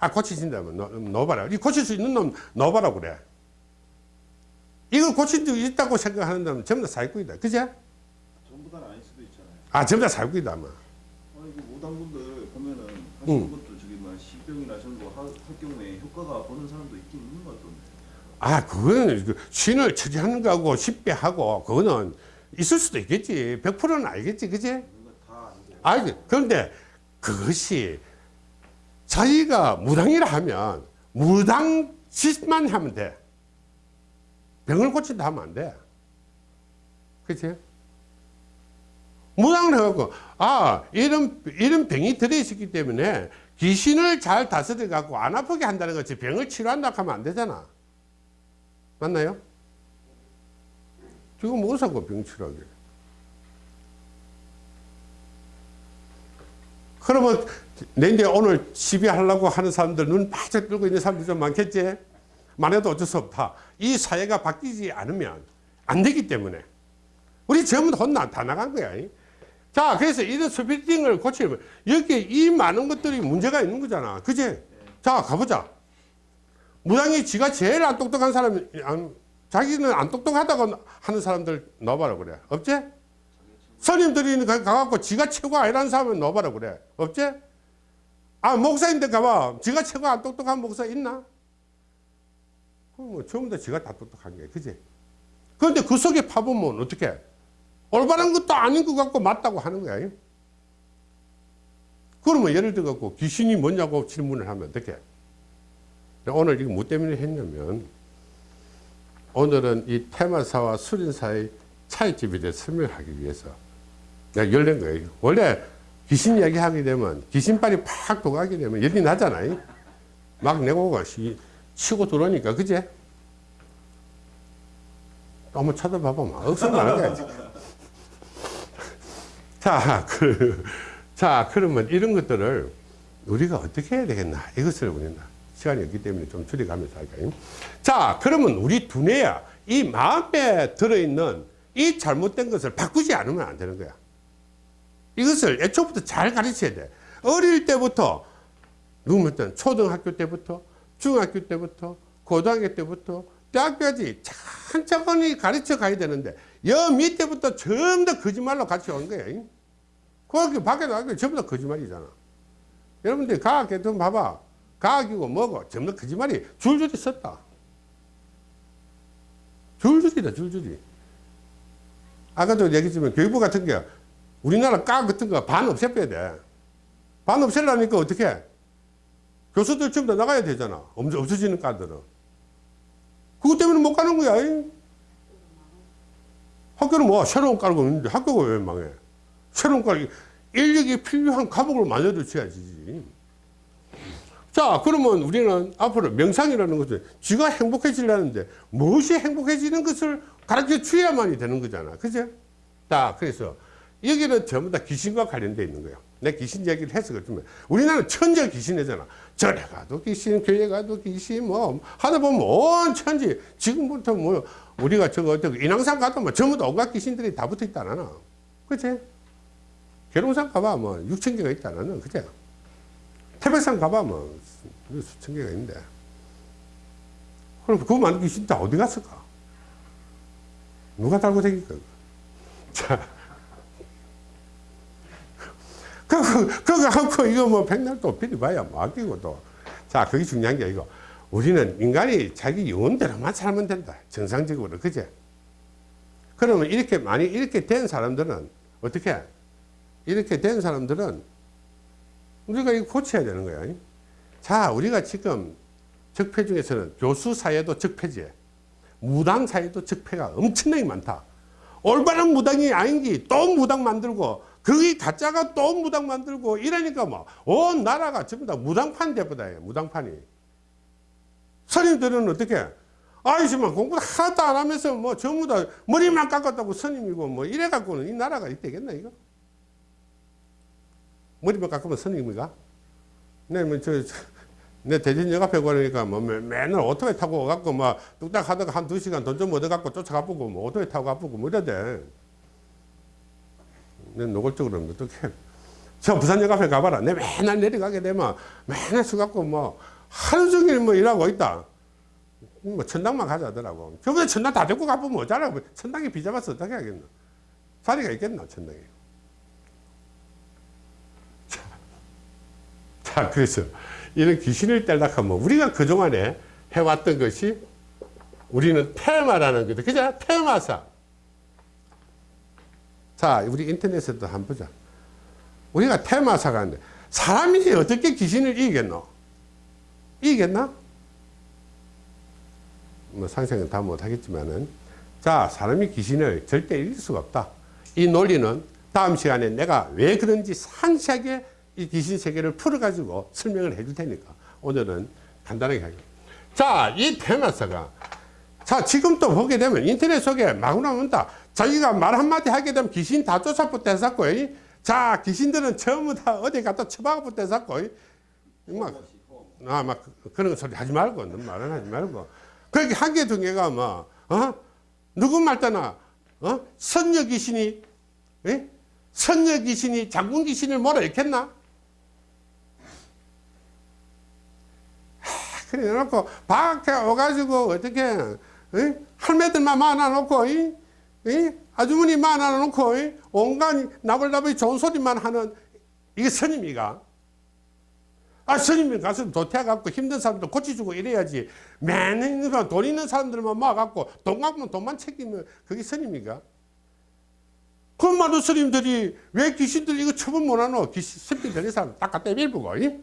아, 고치신다면 넣, 넣어봐라. 이 고칠 수 있는 놈 넣어봐라 그래. 이걸 고칠 수 있다고 생각하는 놈은 전부 다 사기꾼이다. 그제? 전부 다는 아닐 수도 있잖아요. 아, 전부 다 사기꾼이다. 아마. 아니 그 무당분들 보면은 응. 하시는 것도 저기 뭐 시병이나 거할 경우에 효과가 보는 사람도 있긴 있는 것 같던데. 아, 그거는 그 신을 처지하는 거하고 쉽게 하고, 그거는 있을 수도 있겠지. 100%는 알겠지. 아니고. 아, 그런데 그것이 자기가 무당이라 하면 무당 짓만 하면 돼. 병을 고친다 하면 안 돼. 그치? 무당을 해갖고, 아, 이런, 이런 병이 들어있었기 때문에 귀신을 잘 다스려 갖고 안 아프게 한다는 거지. 병을 치료한다 하면 안 되잖아. 맞나요? 지금 뭐 사고 병 치료하게. 그러면 내 이제 오늘 시비하려고 하는 사람들 눈 바짝 뜨고 있는 사람들 좀 많겠지? 만해도 어쩔 수 없다. 이 사회가 바뀌지 않으면 안 되기 때문에. 우리 전부 다 혼나, 다 나간 거야. 자, 그래서 이런 스피팅을 고치려면 여기 이 많은 것들이 문제가 있는 거잖아. 그지? 자, 가보자. 무당이 지가 제일 안 똑똑한 사람이, 안, 자기는 안 똑똑하다고 하는 사람들 넣어봐라 그래. 없지? 가- 가갖고 지가 최고 아니라는 사람을 넣어봐라 그래. 없지? 아, 목사인데 가봐. 지가 최고 안 똑똑한 목사 있나? 그럼 뭐 전부 다 지가 다 똑똑한 게, 그지? 그런데 그 속에 파보면 어떻게? 올바른 것도 아닌 것 같고 맞다고 하는 거야. 그러면 예를 들어 갖고 귀신이 뭐냐고 질문을 하면 어떻게? 오늘 이거 뭐 때문에 했냐면 오늘은 이 테마사와 수린사의 차이점에 대해 설명하기 위해서 내가 열낸 거예요. 원래 귀신 이야기 하게 되면 귀신빨이 팍 도가게 되면 열이 나잖아요. 막 내고가 시- 치고 들어오니까 그제? 한번 쳐다봐봐. 나는 거야. 지금. 자, 그, 자, 그러면 이런 것들을 우리가 어떻게 해야 되겠나? 이것을 우리는 시간이 없기 때문에 좀 줄여가면서 할까요? 자, 그러면 우리 두뇌야, 이 마음에 들어있는 이 잘못된 것을 바꾸지 않으면 안 되는 거야. 이것을 애초부터 잘 가르쳐야 돼. 어릴 때부터, 누구면 초등학교 때부터, 중학교 때부터, 고등학교 때부터, 대학교까지 천천히 가르쳐 가야 되는데, 여 밑에부터 전부 다 거짓말로 같이 오는 거야. 거기 밖에 나가면 전부 다 거짓말이잖아. 여러분들 과학 좀 봐봐. 과학이고 뭐고 전부 다 거짓말이 줄줄이 썼다. 줄줄이다, 줄줄이. 아까도 얘기했지만 교육부 같은 게 우리나라 과학 같은 거 반 없애빼야 돼. 반 없애려니까 어떻게? 교수들 전부 다 나가야 되잖아. 없- 없어지는 과들은. 그것 때문에 못 가는 거야. 잉? 학교는 뭐 새로운 과가 있는데 학교가 왜 망해? 새로운 과 인력이 필요한 과목을 만들어 줘야지. 자, 그러면 우리는 앞으로 명상이라는 것은 쥐가 행복해지려는데 무엇이 행복해지는 것을 가르쳐 줘야만이 되는 거잖아. 그죠? 자, 그래서 여기는 전부 다 귀신과 관련되어 있는 거예요. 내 귀신 얘기를 해서 그렇지만 우리나라는 천재 귀신이잖아. 절에 가도 귀신, 교회 가도 귀신, 뭐 하다 보면 온 천지 지금부터 뭐 우리가 저거 저거 인왕산 가도 뭐 전부 다 온갖 귀신들이 다 붙어 있다나. 그치? 계룡산 가봐 뭐 6천 개가 있다 나는 그죠? 태백산 가봐 뭐 수천 개가 있는데 그럼 그 많은 귀신 다 어디 갔을까? 누가 달고 다닐까? 자, 그거, 그거 하고 이거 뭐 백날 또 비리봐야 막히고 또. 자, 그게 중요한 게 아니고 우리는 인간이 자기 영혼대로만 살면 된다. 정상적으로. 그제? 그러면 이렇게 많이 이렇게 된 사람들은 어떻게? 이렇게 된 사람들은 우리가 이거 고쳐야 되는 거야. 자, 우리가 지금 적폐 중에서는 교수 사회도 적폐지, 무당 사회도 적폐가 엄청나게 많다. 올바른 무당이 아닌지 또 무당 만들고, 거기 가짜가 또 무당 만들고, 이러니까 뭐, 온 나라가 전부 다 무당판 돼버다, 무당판이. 스님들은 어떻게? 아이씨만 공부 하나도 안 하면서 뭐 전부 다 머리만 깎았다고 스님이고 뭐 이래 갖고는 이 나라가 되겠나, 이거? 머리만 깎으면 스님인가? 네, 뭐, 저, 저, 내 대전 역 앞에 가니까 뭐 매, 맨날 오토바이 타고 가고 막 뚝딱 하다가 한 두 시간 돈 좀 얻어갖고 쫓아가보고 뭐 오토바이 타고 가보고 뭐 이러대. 내 노골적으로 는 어떻게. 저 부산역 앞에 가봐라. 내 맨날 내려가게 되면 맨날 서갖고 뭐 하루 종일 뭐 일하고 있다. 뭐 천당만 가자더라고. 저번에 천당 다 데리고 가보면 어쩌라고. 뭐 천당에 비잡아서 어떻게 하겠노. 자리가 있겠나, 천당에. 자, 그래서 이런 귀신을 떼려고 하면 우리가 그동안에 해왔던 것이 우리는 테마라는 거죠. 그죠? 테마사. 자, 우리 인터넷에도 한번 보자. 우리가 테마사가 있는데 사람이 어떻게 귀신을 이기겠노? 이기겠나? 뭐 상상은 다 못하겠지만은 자 사람이 귀신을 절대 이길 수가 없다. 이 논리는 다음 시간에 내가 왜 그런지 상세하게 이 귀신 세계를 풀어가지고 설명을 해줄 테니까 오늘은 간단하게 하겠습니다. 자, 이 테마사가 자 지금 또 보게 되면 인터넷 속에 막 나온다. 자기가 말 한마디 하게 되면 귀신 다 쫓아붙어 했었고 자 귀신들은 전부 다 어디 갖다 처박아붙어 했었고 막 아, 막 그- 그런 소리 하지 말고, 말은 하지 말고. 거기 한 개, 두 개가 뭐, 어? 누구 말따나, 어? 선녀 귀신이, 예? 선녀 귀신이 장군 귀신을 뭐라 했겠나? 하, 그래 놓고, 밖에 와가지고, 어떻게, 예? 할매들만 많아놓고, 이? 이? 아주머니 많아놓고, 이? 온갖 나불나불 좋은 소리만 하는, 이게 선임이가. 아, 스님이 가서 도태해갖고 힘든 사람들 고쳐주고 이래야지. 매년 돈 있는 사람들만 모아갖고 돈 갖으면 돈만 챙기면 그게 스님이가? 그 많은 스님들이 왜 귀신들 이거 처분 못하노? 귀신, 스피 들린 사람 딱 갖다 밀보고, 이?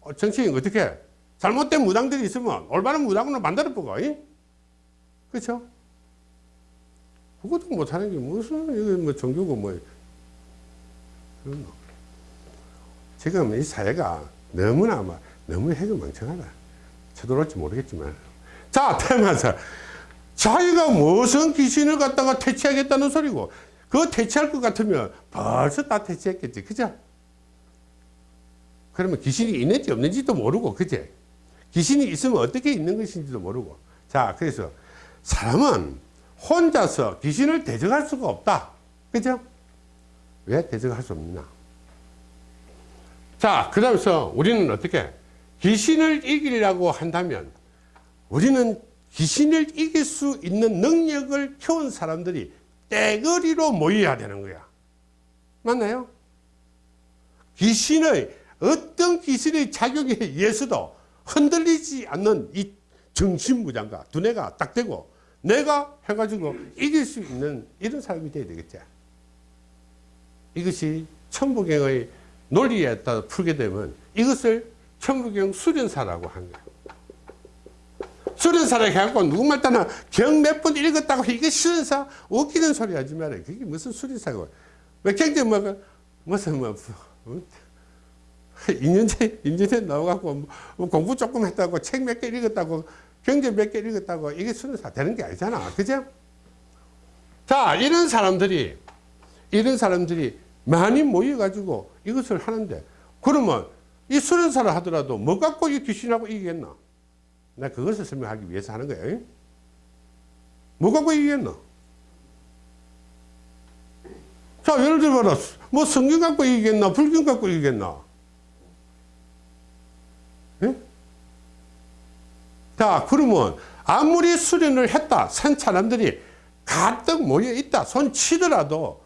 어, 정치인 어떻게? 잘못된 무당들이 있으면 올바른 무당으로 만들어 보고, 이? 그쵸? 그것도 못하는 게 무슨, 이거 뭐 종교고 뭐, 그런 거. 지금 이 사회가 너무나 막 너무 해결망청하다. 쳐들어올지 모르겠지만. 자, 태어나서 자기가 무슨 귀신을 갖다가 퇴치하겠다는 소리고, 그거 퇴치할 것 같으면 벌써 다 퇴치했겠지. 그죠? 그러면 귀신이 있는지 없는지도 모르고, 그제? 귀신이 있으면 어떻게 있는 것인지도 모르고. 자, 그래서 사람은 혼자서 귀신을 대적할 수가 없다. 그죠? 왜 대적할 수 없나? 자, 그 다음서 우리는 어떻게 귀신을 이기려고 한다면 우리는 귀신을 이길 수 있는 능력을 키운 사람들이 떼거리로 모여야 되는 거야. 맞나요? 귀신의 어떤 귀신의 작용에 의해서도 흔들리지 않는 이 정신무장과 두뇌가 딱 되고 내가 해가지고 이길 수 있는 이런 사람이 돼야 되겠지. 이것이 천부경의 논리에 따라 풀게 되면 이것을 천부경 수련사라고 하는 거예요. 수련사라 해갖고 누구말 따나 경 몇 번 읽었다고 이게 수련사 웃기는 소리 하지 말아요. 그게 무슨 수련사고. 왜 경제 뭐, 무슨 뭐, 뭐 2년째, 2년째 나와갖고 뭐 공부 조금 했다고 책 몇 개 읽었다고 경제 몇 개 읽었다고 이게 수련사 되는 게 아니잖아. 그죠? 자, 이런 사람들이, 이런 사람들이 많이 모여가지고 이것을 하는데, 그러면 이 수련사를 하더라도 뭐 갖고 이 귀신하고 이기겠나? 나 그것을 설명하기 위해서 하는 거예요. 뭐 갖고 이기겠나? 자, 예를 들어봐라. 뭐 성경 갖고 이기겠나? 불경 갖고 이기겠나? 예? 자, 그러면 아무리 수련을 했다. 산 사람들이 가득 모여 있다. 손 치더라도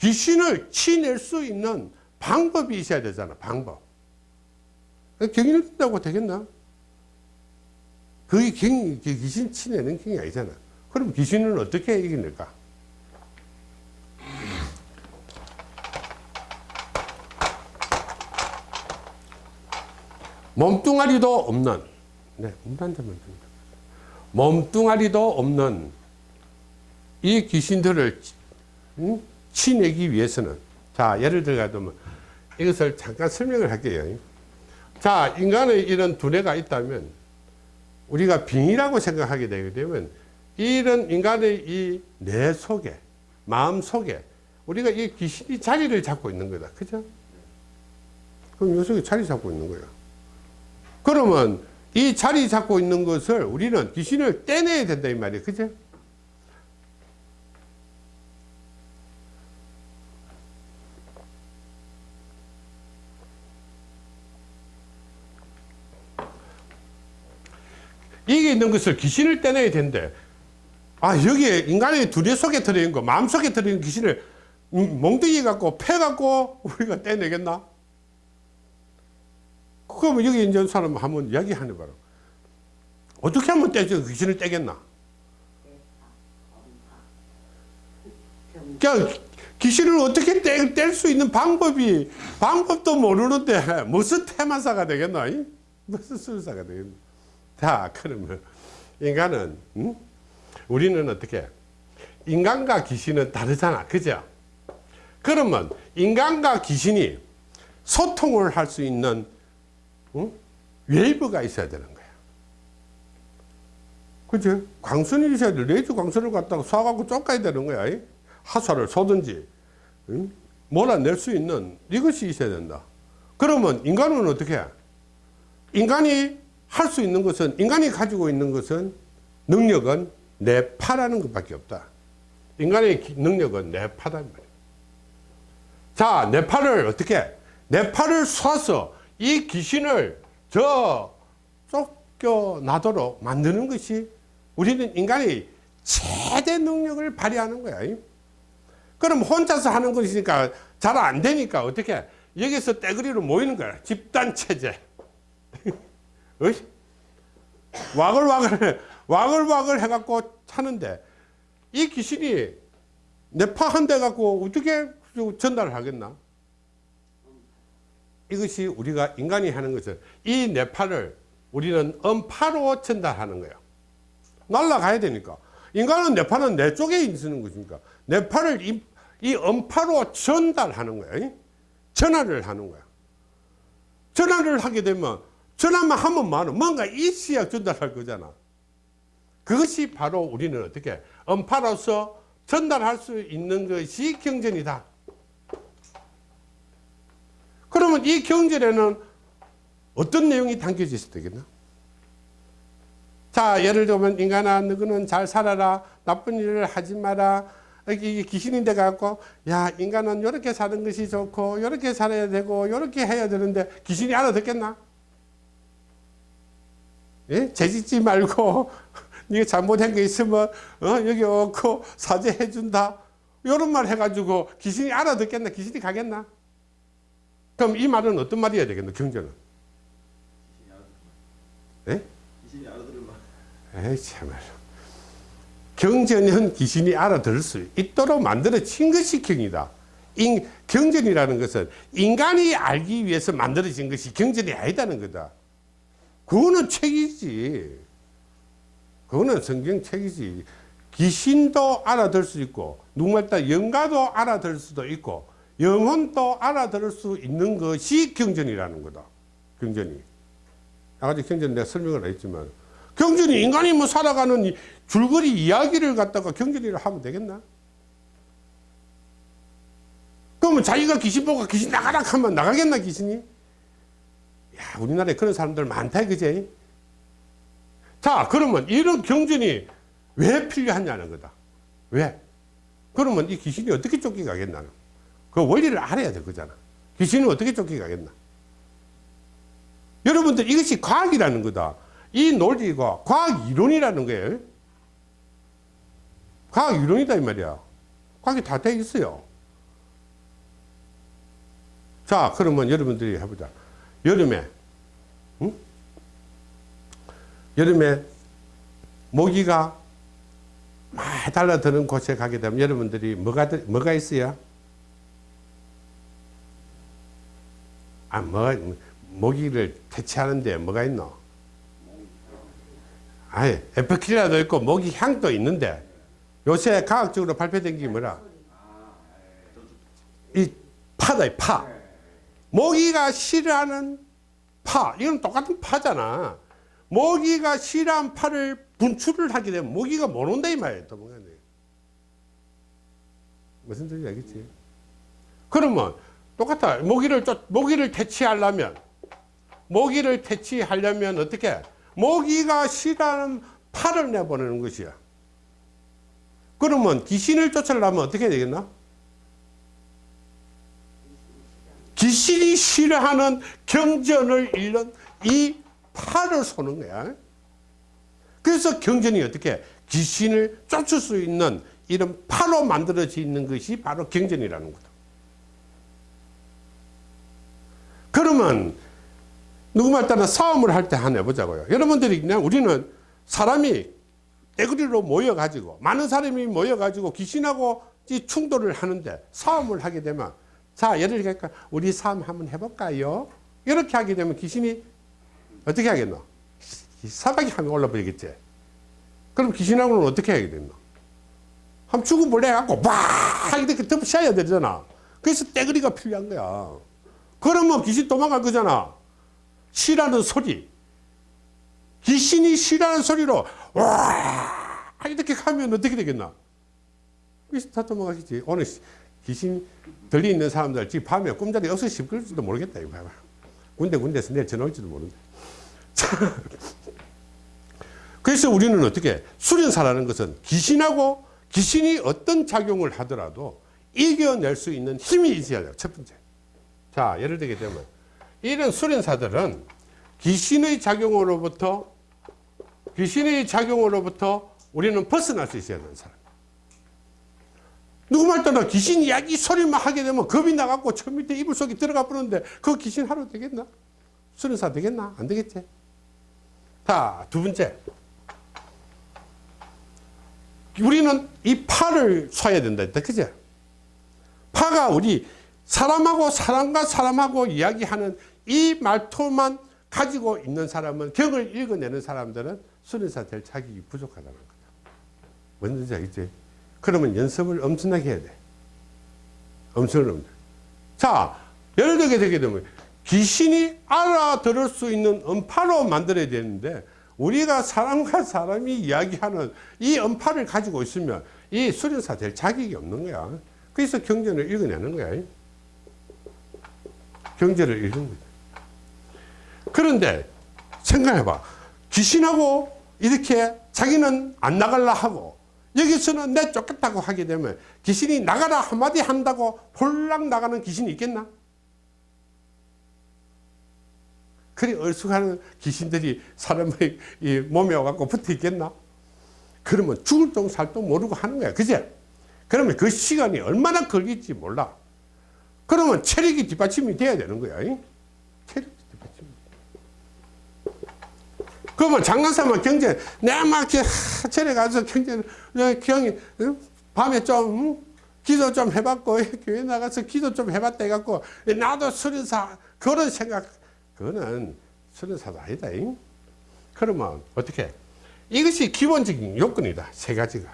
귀신을 치낼 수 있는 방법이 있어야 되잖아. 방법. 경인을 뜬다고 되겠나? 그게 경, 귀신 치내는 경이 아니잖아. 그럼 귀신은 어떻게 이겨낼까? 몸뚱아리도 없는, 네, 문단자만 몸뚱아리도 없는 이 귀신들을 응? 치내기 위해서는 자 예를 들어가면 이것을 잠깐 설명을 할게요. 자 인간의 이런 두뇌가 있다면 우리가 빙이라고 생각하게 되게 되면 이런 인간의 이 뇌 속에 마음 속에 우리가 이 귀신이 자리를 잡고 있는 거다. 그죠? 그럼 요 속에 자리 잡고 있는 거야 그러면 이 자리 잡고 있는 것을 우리는 귀신을 떼내야 된다 이 말이에요 그죠 이게 있는 것을 귀신을 떼내야 된대. 아, 여기에 인간의 두뇌 속에 들어있는 거, 마음 속에 들어있는 귀신을 음, 몽둥이 갖고, 패 갖고 우리가 떼내겠나? 그러면 여기 있는 사람 한번 이야기하는 바로. 어떻게 하면 떼죠? 귀신을 떼겠나? 그냥 귀신을 어떻게 뗄 수 있는 방법이 방법도 모르는데 무슨 테마사가 되겠노? 이? 무슨 술사가 되겠노? 자 그러면 인간은 음? 우리는 어떻게 인간과 귀신은 다르잖아 그죠? 그러면 인간과 귀신이 소통을 할 수 있는 음? 웨이브가 있어야 되는 거야 그죠? 광선이 있어야 돼 레이저 광선을 갖다가 쏴갖고 쫓아야 되는 거야 이? 화살을 쏘든지 응? 몰아낼 수 있는 이것이 있어야 된다. 그러면 인간은 어떻게? 해? 인간이 할 수 있는 것은 인간이 가지고 있는 것은 능력은 뇌파라는 것밖에 없다. 인간의 기- 능력은 이 말이야. 자, 뇌파를 어떻게? 뇌파를 쏴서 이 귀신을 저 쫓겨나도록 만드는 것이 우리는 인간의 최대 능력을 발휘하는 거야. 이. 그럼 혼자서 하는 것이니까 잘 안 되니까 어떻게 여기서 떼거리로 모이는 거야 집단 체제 어이? 와글와글 와글와글 해갖고 차는데 이 귀신이 내 파 한 대 갖고 어떻게 전달을 하겠나 이것이 우리가 인간이 하는 것은 이 뇌파를 우리는 음파로 전달하는 거예요. 날아가야 되니까. 인간은 뇌파는 내 쪽에 있는 것이니까. 뇌파를 이, 이 음파로 전달하는 거야 전화를 하는 거야. 전화를 하게 되면 전화만 하면 많은 뭔가 있어야 전달할 거잖아. 그것이 바로 우리는 어떻게? 음파로서 전달할 수 있는 것이 경전이다 그러면 이 경전에는 어떤 내용이 담겨져 있어야 되겠나? 자 예를 들면 인간아 너는 잘 살아라. 나쁜 일을 하지 마라. 이게 귀신인데 갖고 야 인간은 이렇게 사는 것이 좋고 이렇게 살아야 되고 이렇게 해야 되는데 귀신이 알아듣겠나? 예? 죄짓지 말고 네가 잘못한 게 있으면 어? 여기 오고 사죄해 준다. 이런 말 해가지고 귀신이 알아듣겠나? 귀신이 가겠나 그럼 이 말은 어떤 말이어야 되겠나 경전은. 예? 에이 참말로. 경전은 귀신이 알아들을 수 있도록 만들어진 것이 경이다. 인, 경전이라는 것은 인간이 알기 위해서 만들어진 것이 경전이 아니다는 거다. 그거는 책이지. 그거는 성경 책이지. 귀신도 알아들 수 있고 누구말따 영가도 알아들 수도 있고 영혼도 알아들을 수 있는 것이 경전이라는 거다 경전이 아까 경전 내가 설명을 했지만 경전이 인간이 뭐 살아가는 이 줄거리 이야기를 갖다가 경전이라 하면 되겠나? 그러면 자기가 귀신 보고 귀신 나가라 하면 나가겠나 귀신이? 야 우리나라에 그런 사람들 많다 그제? 자 그러면 이런 경전이 왜 필요하냐는 거다. 왜? 그러면 이 귀신이 어떻게 쫓겨가겠나? 그 원리를 알아야 될 거잖아. 귀신은 어떻게 쫓겨가겠나? 여러분들 이것이 과학이라는 거다. 이 논리가 과학 이론이라는 거예요. 과학 이론이다 이 말이야. 과학이 다 돼 있어요. 자, 그러면 여러분들이 해보자. 여름에, 응? 여름에 모기가 막 달라드는 곳에 가게 되면 여러분들이 뭐가, 들- 뭐가 있어요? 아, 뭐, 모기를 퇴치하는데 뭐가 있노? 아니, 에프킬라도 있고 모기 향도 있는데 요새 과학적으로 발표된 게 뭐라? 이 파다, 이 파. 모기가 싫어하는 파. 이건 똑같은 파잖아. 모기가 싫어하는 파를 분출을 하게 되면 모기가 못 온다 이. 도망가네. 무슨 소리인지 알겠지? 그러면 똑같아. 모기를 쫓, 모기를 퇴치하려면 모기를 퇴치하려면 어떻게? 모기가 싫어하는 파를 내보내는 것이야. 그러면 귀신을 쫓으려면 어떻게 되겠나? 귀신이 싫어하는 경전을 잃는 이 파를 쏘는 거야. 그래서 경전이 어떻게 귀신을 쫓을 수 있는 이런 파로 만들어져 있는 것이 바로 경전이라는 거다. 그러면 누구 말 따라 싸움을 할때 하나 해보자고요. 여러분들이 그냥 우리는 사람이 떼구리로 모여가지고 많은 사람이 모여가지고 귀신하고 이 충돌을 하는데 싸움을 하게 되면 자 예를 들니까 우리 싸움 한번 해볼까요? 이렇게 하게 되면 귀신이 어떻게 하겠노? 사박이 하면 올라버리겠지. 그럼 귀신하고는 어떻게 하게 됐노? 한번 죽어볼래 갖고 막 이렇게 덮어씌워야 되잖아. 그래서 떼거리가 필요한 거야. 그러면 귀신 도망갈 거잖아. 쉬라는 소리. 귀신이 쉬라는 소리로 와 이렇게 가면 어떻게 되겠나? 귀신 다 도망가겠지. 오늘 귀신 들리 있는 사람들 지금 밤에 꿈자리 어서 씹을지도 모르겠다. 이거 봐봐. 군데 군데서 내일 전화 올지도 모른다. 그래서 우리는 어떻게 수련사라는 것은 귀신하고 귀신이 어떤 작용을 하더라도 이겨낼 수 있는 힘이 있어야 돼요. 첫 번째. 자, 예를 들게 되면 이런 수련사들은 귀신의 작용으로부터 귀신의 작용으로부터 우리는 벗어날 수 있어야 되는 사람. 누구 말 떠나 귀신 이야기 소리만 하게 되면 겁이 나갖고 저 밑에 이불 속에 들어가 버렸는데 그 귀신 하루 되겠나? 수련사 되겠나? 안 되겠지? 자, 두 번째. 우리는 이 파를 쏴야 된다 했다. 그죠? 파가 우리 사람하고 사람과 사람하고 이야기하는 이 말투만 가지고 있는 사람은 경을 읽어내는 사람들은 수련사 될 자격이 부족하다는 거다. 뭔지 알겠지? 그러면 연습을 엄청나게 해야 돼. 엄청나게. 자, 예를 들게 되게 되면 귀신이 알아들을 수 있는 음파로 만들어야 되는데 우리가 사람과 사람이 이야기하는 이 음파를 가지고 있으면 이 수련사 될 자격이 없는 거야. 그래서 경전을 읽어내는 거야. 경전을 읽는 거야. 그런데 생각해봐. 귀신하고 이렇게 자기는 안 나갈라 하고 여기서는 내 쫓겠다고 하게 되면 귀신이 나가라 한마디 한다고 홀랑 나가는 귀신이 있겠나? 그리 얼쑥하는 귀신들이 사람의 이 몸에 와갖고 붙어 있겠나? 그러면 죽을 똥살똥 모르고 하는 거야. 그제? 그러면 그 시간이 얼마나 걸릴지 몰라. 그러면 체력이 뒷받침이 돼야 되는 거야. 체력이 뒷받침이. 그러면 장난삼아 경제, 내가 막 이렇게 절에 가서 경제, 경이, 밤에 좀, 응? 기도 좀 해봤고, 교회 나가서 기도 좀 해봤다 해갖고, 나도 수련사, 그런 생각, 그거는 수련사도 아니다. 잉? 그러면 어떻게? 이것이 기본적인 요건이다. 세 가지가.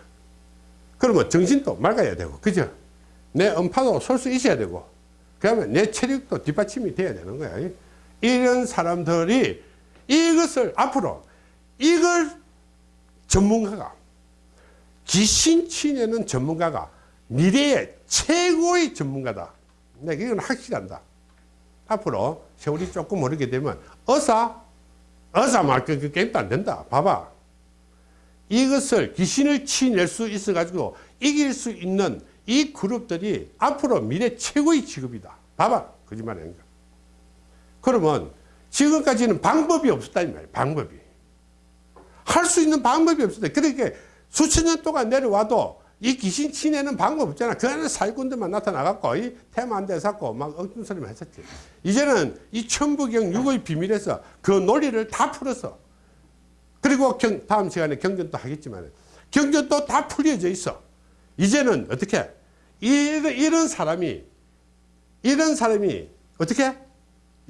그러면 정신도 맑아야 되고, 그죠? 내 음파도 설수 있어야 되고, 그러면 내 체력도 뒷받침이 돼야 되는 거야. 잉? 이런 사람들이 이것을 앞으로 이걸 전문가가 귀신 치내는 전문가가 미래의 최고의 전문가다. 내가 이건 확실한다. 앞으로 세월이 조금 오르게 되면 어사 어사 말그 그 게임도 안 된다. 봐봐. 이것을 귀신을 치낼 수 있어 가지고 이길 수 있는 이 그룹들이 앞으로 미래 최고의 직업이다. 봐봐. 거짓말 아닌가. 그러면 지금까지는 방법이 없었다 이 말이야. 방법이. 할 수 있는 방법이 없었다. 그러니까 수천 년 동안 내려와도 이 귀신 치내는 방법 없잖아. 그는 사기꾼들만 나타나갖고 이 테마 한대 잡고 막 엉뚱 소리만 했었지. 이제는 이 천부경 육의 비밀에서 그 논리를 다 풀었어. 그리고 경, 다음 시간에 경전도 하겠지만 경전도 다 풀려져 있어. 이제는 어떻게 이런, 사람이 이런 사람이 어떻게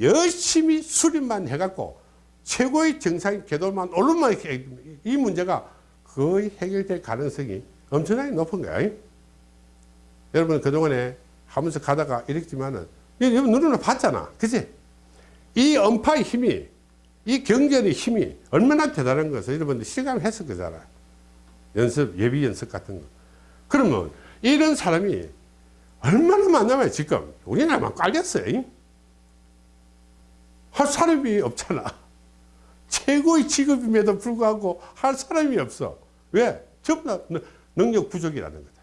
열심히 수립만 해갖고 최고의 정상 궤도만 오르면 이 문제가 거의 해결될 가능성이 엄청나게 높은 거야. 여러분 그동안에 하면서 가다가 이랬지만은 여러분 눈으로 봤잖아. 그치? 이 음파의 힘이 이 경전의 힘이 얼마나 대단한 것을 여러분들 실감했을 거잖아. 연습, 예비 연습 같은 거. 그러면 이런 사람이 얼마나 많냐면 지금 우리나라만 깔렸어요. 할 사람이 없잖아. 최고의 직업임에도 불구하고 할 사람이 없어. 왜? 전부 다 능력 부족이라는 거다.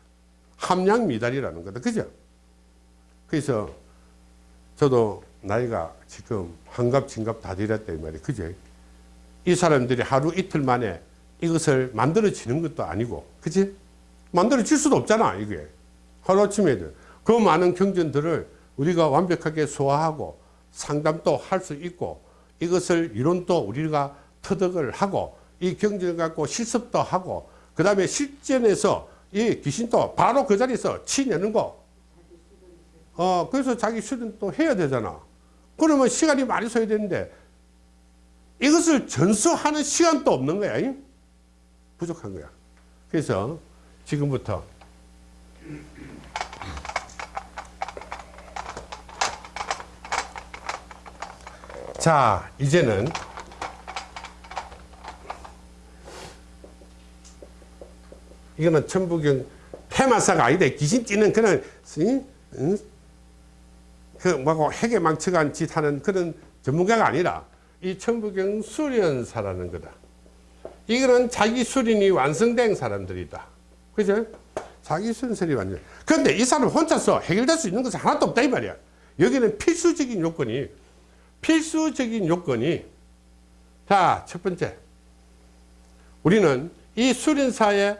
함량 미달이라는 거다. 그죠? 그래서 저도 나이가 지금 한갑, 진갑 다 되었다 이 말이에요. 그죠? 이 사람들이 하루 이틀 만에 이것을 만들어지는 것도 아니고, 그치? 만들어질 수도 없잖아, 이게. 하루아침에. 그 많은 경전들을 우리가 완벽하게 소화하고 상담도 할 수 있고 이것을 이론도 우리가 터득을 하고 이 경전을 갖고 실습도 하고 그 다음에 실전에서 이 귀신도 바로 그 자리에서 치내는 거. 어, 그래서 자기 수련 또 해야 되잖아. 그러면 시간이 많이 써야 되는데 이것을 전수하는 시간도 없는 거야. 잉? 부족한 거야. 그래서 지금부터 자, 이제는 이거는 천부경 폐마사가 아니다. 귀신 찌는 그런? 그 뭐고 핵에 망쳐간 짓 하는 그런 전문가가 아니라 이 천부경 수련사라는 거다. 이거는 자기 수련이 완성된 사람들이다. 그죠? 자기 수련설이 완전. 그런데 이 사람 혼자서 해결될 수 있는 것은 하나도 없다 이 말이야. 여기는 필수적인 요건이 필수적인 요건이 자, 첫 번째. 우리는 이 수련사에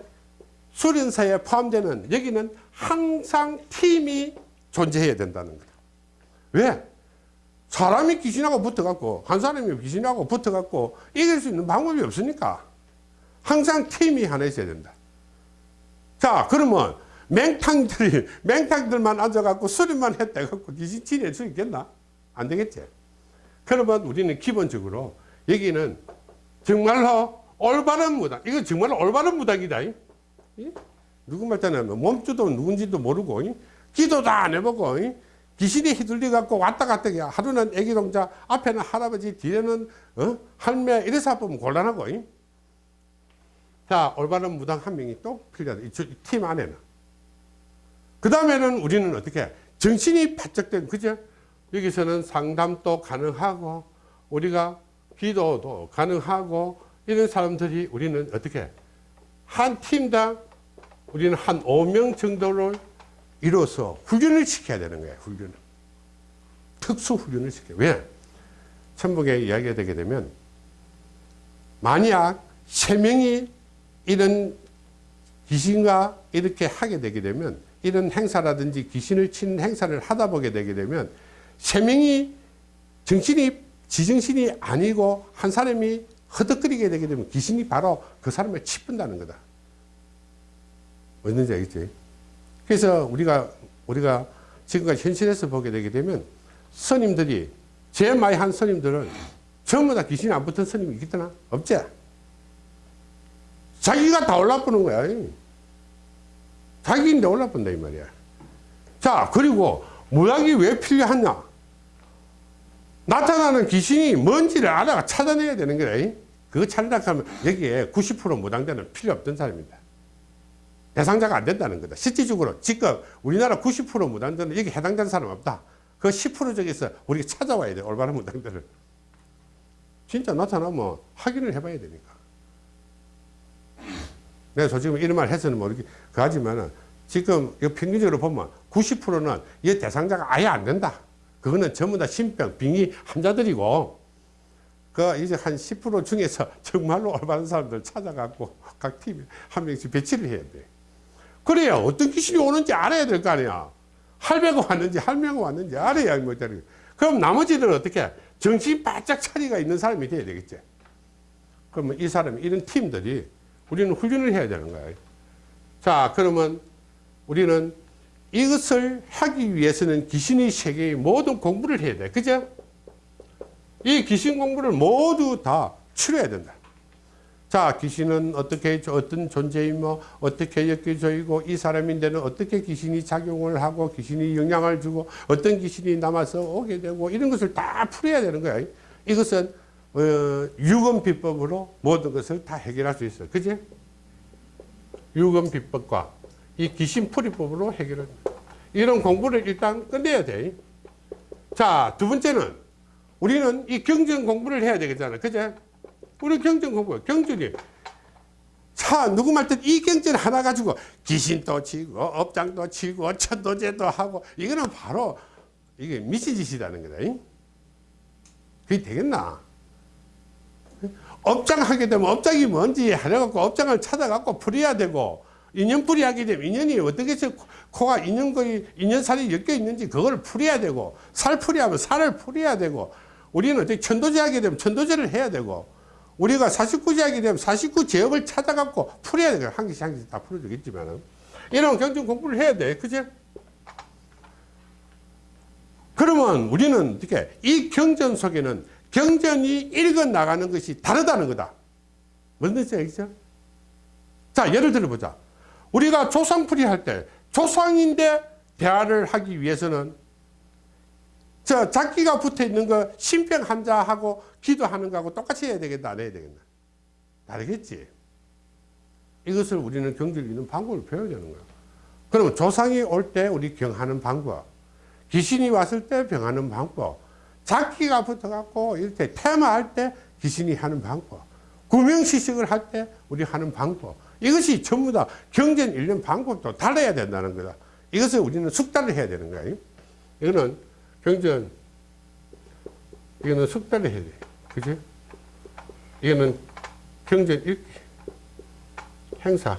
수련사에 포함되는 여기는 항상 팀이 존재해야 된다는 거다. 왜? 사람이 귀신하고 붙어갖고 한 사람이 귀신하고 붙어갖고 이길 수 있는 방법이 없으니까 항상 팀이 하나 있어야 된다. 자 그러면 맹탕들이 맹탕들만 앉아갖고 수련만 했다갖고 귀신 지낼 수 있겠나? 안 되겠지. 그러면 우리는 기본적으로 여기는 정말로 올바른 무당 이거 정말로 올바른 무당이다. 이? 이? 누구 말잖아요. 몸주도 누군지도 모르고 이? 기도도 안 해보고 이? 귀신이 휘둘려 갖고 왔다 갔다 해. 하루는 애기 동자 앞에는 할아버지 뒤에는 어? 할매 이래서 보면 곤란하고 이? 자 올바른 무당 한 명이 또 필요하다 이 팀 안에는 그 다음에는 우리는 어떻게 정신이 바짝 된 그죠 여기서는 상담도 가능하고 우리가 기도도 가능하고 이런 사람들이 우리는 어떻게 한 팀당 우리는 한 5명 정도를 이뤄서 훈련을 시켜야 되는 거예요. 훈련을. 특수 훈련을 시켜요. 왜? 천북에 이야기가 되게 되면 만약 세 명이 이런 귀신과 이렇게 하게 되게 되면 이런 행사라든지 귀신을 치는 행사를 하다 보게 되게 되면 세 명이 정신이 지정신이 아니고 한 사람이 허덕거리게 되게 되면 귀신이 바로 그 사람을 치푼다는 거다. 뭔지 알겠지? 그래서 우리가 우리가 지금까지 현실에서 보게 되게 되면 스님들이 제일 많이 한 스님들은 전부 다 귀신이 안 붙은 스님이 있겠나? 없지? 자기가 다 올라쁘는 거야. 자기인데 올라쁜다 이 말이야. 자 그리고 무당이 왜 필요하냐? 나타나는 귀신이 뭔지를 알아가 찾아내야 되는 거야. 그거 찾으려고 하면 여기에 90% 무당자는 필요 없던 사람입니다. 대상자가 안 된다는 거다. 실질적으로 지금 우리나라 90% 무당자는 여기 해당되는 사람 없다. 그 10% 중에서 우리가 찾아와야 돼. 올바른 무당들을. 진짜 나타나면 확인을 해봐야 되니까. 내가 솔직히 이런 말 해서는 모르겠, 그 지금 이 평균적으로 보면 90%는 이 대상자가 아예 안 된다. 그거는 전부 다 신병, 빙의 환자들이고, 그 이제 한 10% 중에서 정말로 올바른 사람들 찾아갖고 각 팀에 한 명씩 배치를 해야 돼. 그래야 어떤 귀신이 오는지 알아야 될 거 아니야. 할배가 왔는지 할매가 왔는지 알아야 뭐잖아요. 그럼 나머지들은 어떻게 정신 바짝 차리가 있는 사람이 돼야 되겠지. 그러면 이 사람이 이런 팀들이 우리는 훈련을 해야 되는 거예요. 자, 그러면 우리는 이것을 하기 위해서는 귀신의 세계의 모든 공부를 해야 돼. 그죠? 이 귀신 공부를 모두 다 치러야 된다. 자, 귀신은 어떻게, 어떤 존재이며, 어떻게 엮여져있고, 이 사람인데는 어떻게 귀신이 작용을 하고, 귀신이 영향을 주고, 어떤 귀신이 남아서 오게 되고, 이런 것을 다 풀어야 되는 거야. 이것은, 어, 유검 비법으로 모든 것을 다 해결할 수 있어. 그지? 유검 비법과 이 귀신 풀이법으로 해결을. 이런 공부를 일단 끝내야 돼. 자, 두 번째는 우리는 이 경전 공부를 해야 되겠잖아. 그제? 우리 경전 공부, 경전이. 자, 누구 말든 이 경전 하나 가지고 귀신도 치고, 업장도 치고, 천도제도 하고, 이거는 바로 이게 미친 짓이라는 거다. 잉? 그게 되겠나? 업장 하게 되면 업장이 뭔지 하려갖고 업장을 찾아갖고 풀어야 되고, 인연풀이 하게 되면 인연이 어떻게 해서 코가 인연거리, 인연살이 엮여 있는지 그걸 풀어야 되고, 살풀이 하면 살을 풀어야 되고, 우리는 어떻게 천도제 하게 되면 천도제를 해야 되고, 우리가 사십구제 하게 되면 사십구 제업을 찾아갖고 풀어야 되고, 한 개씩 한 개씩 다 풀어주겠지만은. 이런 경전 공부를 해야 돼. 그지? 그러면 우리는 어떻게 이 경전 속에는 경전이 읽어 나가는 것이 다르다는 거다. 뜻이야, 알겠죠? 자, 예를 들어 보자. 우리가 조상풀이 할 때 조상인데 대화를 하기 위해서는 저 자기가 붙어 있는 거 신병 환자하고 기도하는 거하고 똑같이 해야 되겠다, 안 해야 되겠나? 다르겠지. 이것을 우리는 경전을 읽는 방법을 배워야 되는 거야. 그러면 조상이 올 때 우리 경하는 방법, 귀신이 왔을 때 병하는 방법, 자기가 붙어갖고 이렇게 테마할 때 귀신이 하는 방법, 구명시식을 할 때 우리 하는 방법, 이것이 전부 다 경전 읽는 방법도 달라야 된다는 거다. 이것을 우리는 숙달을 해야 되는 거야. 이거는 경전, 이거는 숙달을 해야 돼. 그지? 이거는 경전 읽기, 행사.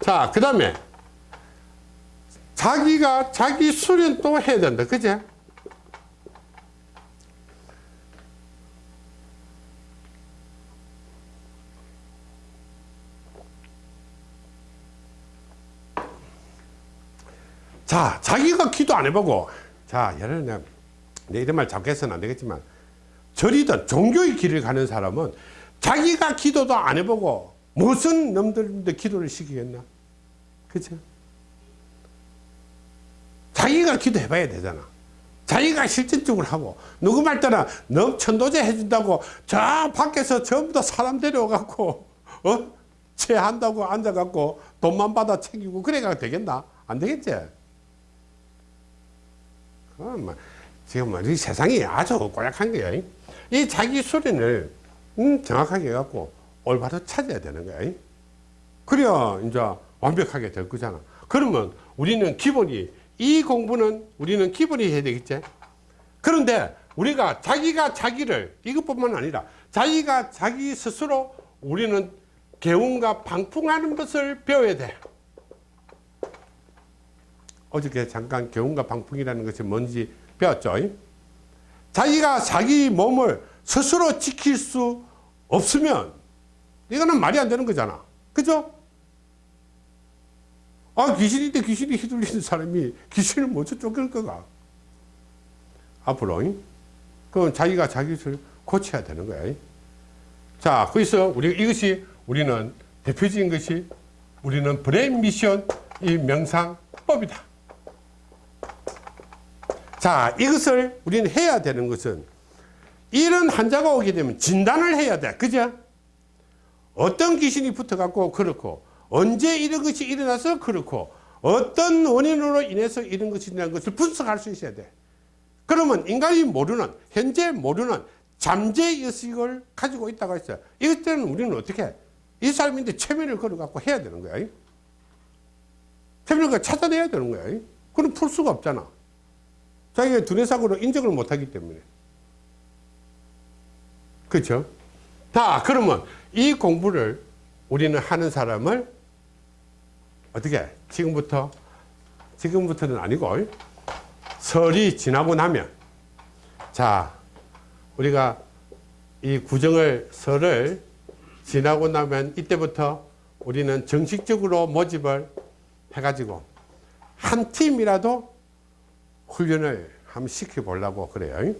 자, 그 다음에 자기가 자기 수련 또 해야 된다. 그제? 자, 자기가 기도 안 해보고, 자, 예를 들면, 내 이런 말 잠깐해서는 안 되겠지만, 절이든 종교의 길을 가는 사람은 자기가 기도도 안 해보고, 무슨 놈들인데 기도를 시키겠나? 그죠? 자기가 기도해봐야 되잖아. 자기가 실전적으로 하고, 누구 말 따라 너 천도제 해준다고 저 밖에서 전부 다 사람 데려와갖고, 어? 체한다고 앉아갖고 돈만 받아 챙기고 그래가 되겠나? 안 되겠지? 그건 뭐, 지금 뭐, 이 세상이 아주 고약한 거야. 이 자기 수련을 음, 정확하게 해갖고 올바로 찾아야 되는 거야. 그래야 이제 완벽하게 될 거잖아. 그러면 우리는 기본이 이 공부는 우리는 기본이 해야 되겠지. 그런데 우리가 자기가 자기를 이것뿐만 아니라 자기가 자기 스스로 우리는 개운과 방풍하는 것을 배워야 돼. 어저께 잠깐 개운과 방풍이라는 것이 뭔지 배웠죠. 자기가 자기 몸을 스스로 지킬 수 없으면 이거는 말이 안 되는 거잖아. 그죠? 아, 귀신인데 귀신이 휘둘리는 사람이 귀신을 먼저 쫓길 거가. 앞으로. 그건 자기가 자기를 고쳐야 되는 거야. 자, 그래서 우리 이것이 우리는 대표적인 것이 우리는 브레인 미션 이 명상법이다. 자, 이것을 우리는 해야 되는 것은 이런 환자가 오게 되면 진단을 해야 돼. 그죠? 어떤 귀신이 붙어 갖고 그렇고, 언제 이런 것이 일어나서 그렇고, 어떤 원인으로 인해서 이런 것이 일어난 것을 분석할 수 있어야 돼. 그러면 인간이 모르는, 현재 모르는 잠재의식을 가지고 있다고 했어요. 이것 때는 우리는 어떻게 해? 이 사람인데 최면을 걸어갖고 해야 되는 거야. 최면을 찾아내야 되는 거야. 그럼 풀 수가 없잖아. 자기가 두뇌상으로 인정을 못하기 때문에. 그렇죠? 다 그러면 이 공부를 우리는 하는 사람을 어떻게 해? 지금부터 지금부터는 아니고 설이 지나고 나면 자 우리가 이 구정을 설을 지나고 나면 이때부터 우리는 정식적으로 모집을 해가지고 한 팀이라도 훈련을 한번 시켜보려고 그래요.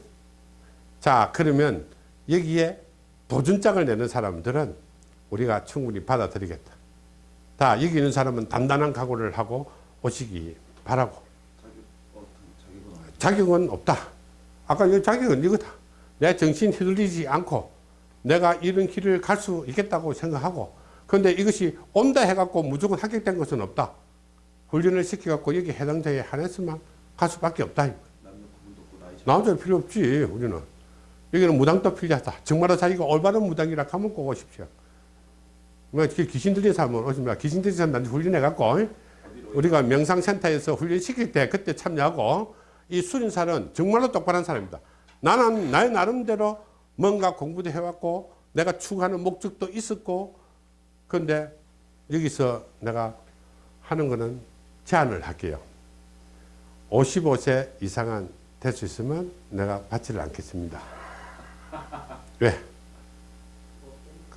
자, 그러면 여기에 도전장을 내는 사람들은 우리가 충분히 받아들이겠다. 다 여기 있는 사람은 단단한 각오를 하고 오시기 바라고. 자격은 없다. 아까 이 자격은 이거다. 내 정신 휘둘리지 않고 내가 이런 길을 갈 수 있겠다고 생각하고 그런데 이것이 온다 해갖고 무조건 합격된 것은 없다. 훈련을 시켜갖고 여기 해당자에 한해서만 갈 수밖에 없다. 남녀 구분도 없고 나이 차이 남자 필요 없지 우리는. 여기는 무당도 필요하다. 정말로 자기가 올바른 무당이라 하면 꼭 오십시오. 뭐 귀신 들린 사람은 오십니다. 귀신 들린 사람한테 훈련해갖고 어디로 우리가 명상센터에서 훈련시킬 때 그때 참여하고 이 수련사는 정말로 똑바른 사람입니다. 나는 나의 나름대로 뭔가 공부도 해왔고 내가 추구하는 목적도 있었고 그런데 여기서 내가 하는 거는 제안을 할게요 55세 이상은 될수 있으면 내가 받지를 않겠습니다. 왜?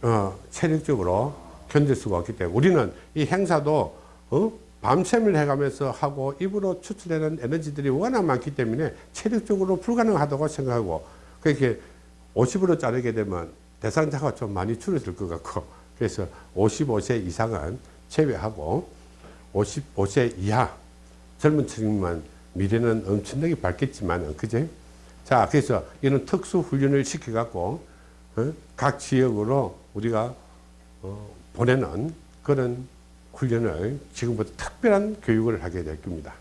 어, 체력적으로 견딜 수가 없기 때문에 우리는 이 행사도 어? 밤샘을 해가면서 하고 입으로 추출되는 에너지들이 워낙 많기 때문에 체력적으로 불가능하다고 생각하고 그렇게 50으로 자르게 되면 대상자가 좀 많이 줄어들 것 같고 그래서 55세 이상은 제외하고 55세 이하 젊은 층만 미래는 엄청나게 밝겠지만 그제 자 그래서 이런 특수 훈련을 시켜 갖고 어? 각 지역으로 우리가 어, 보내는 그런 훈련을 지금부터 특별한 교육을 하게 될 겁니다.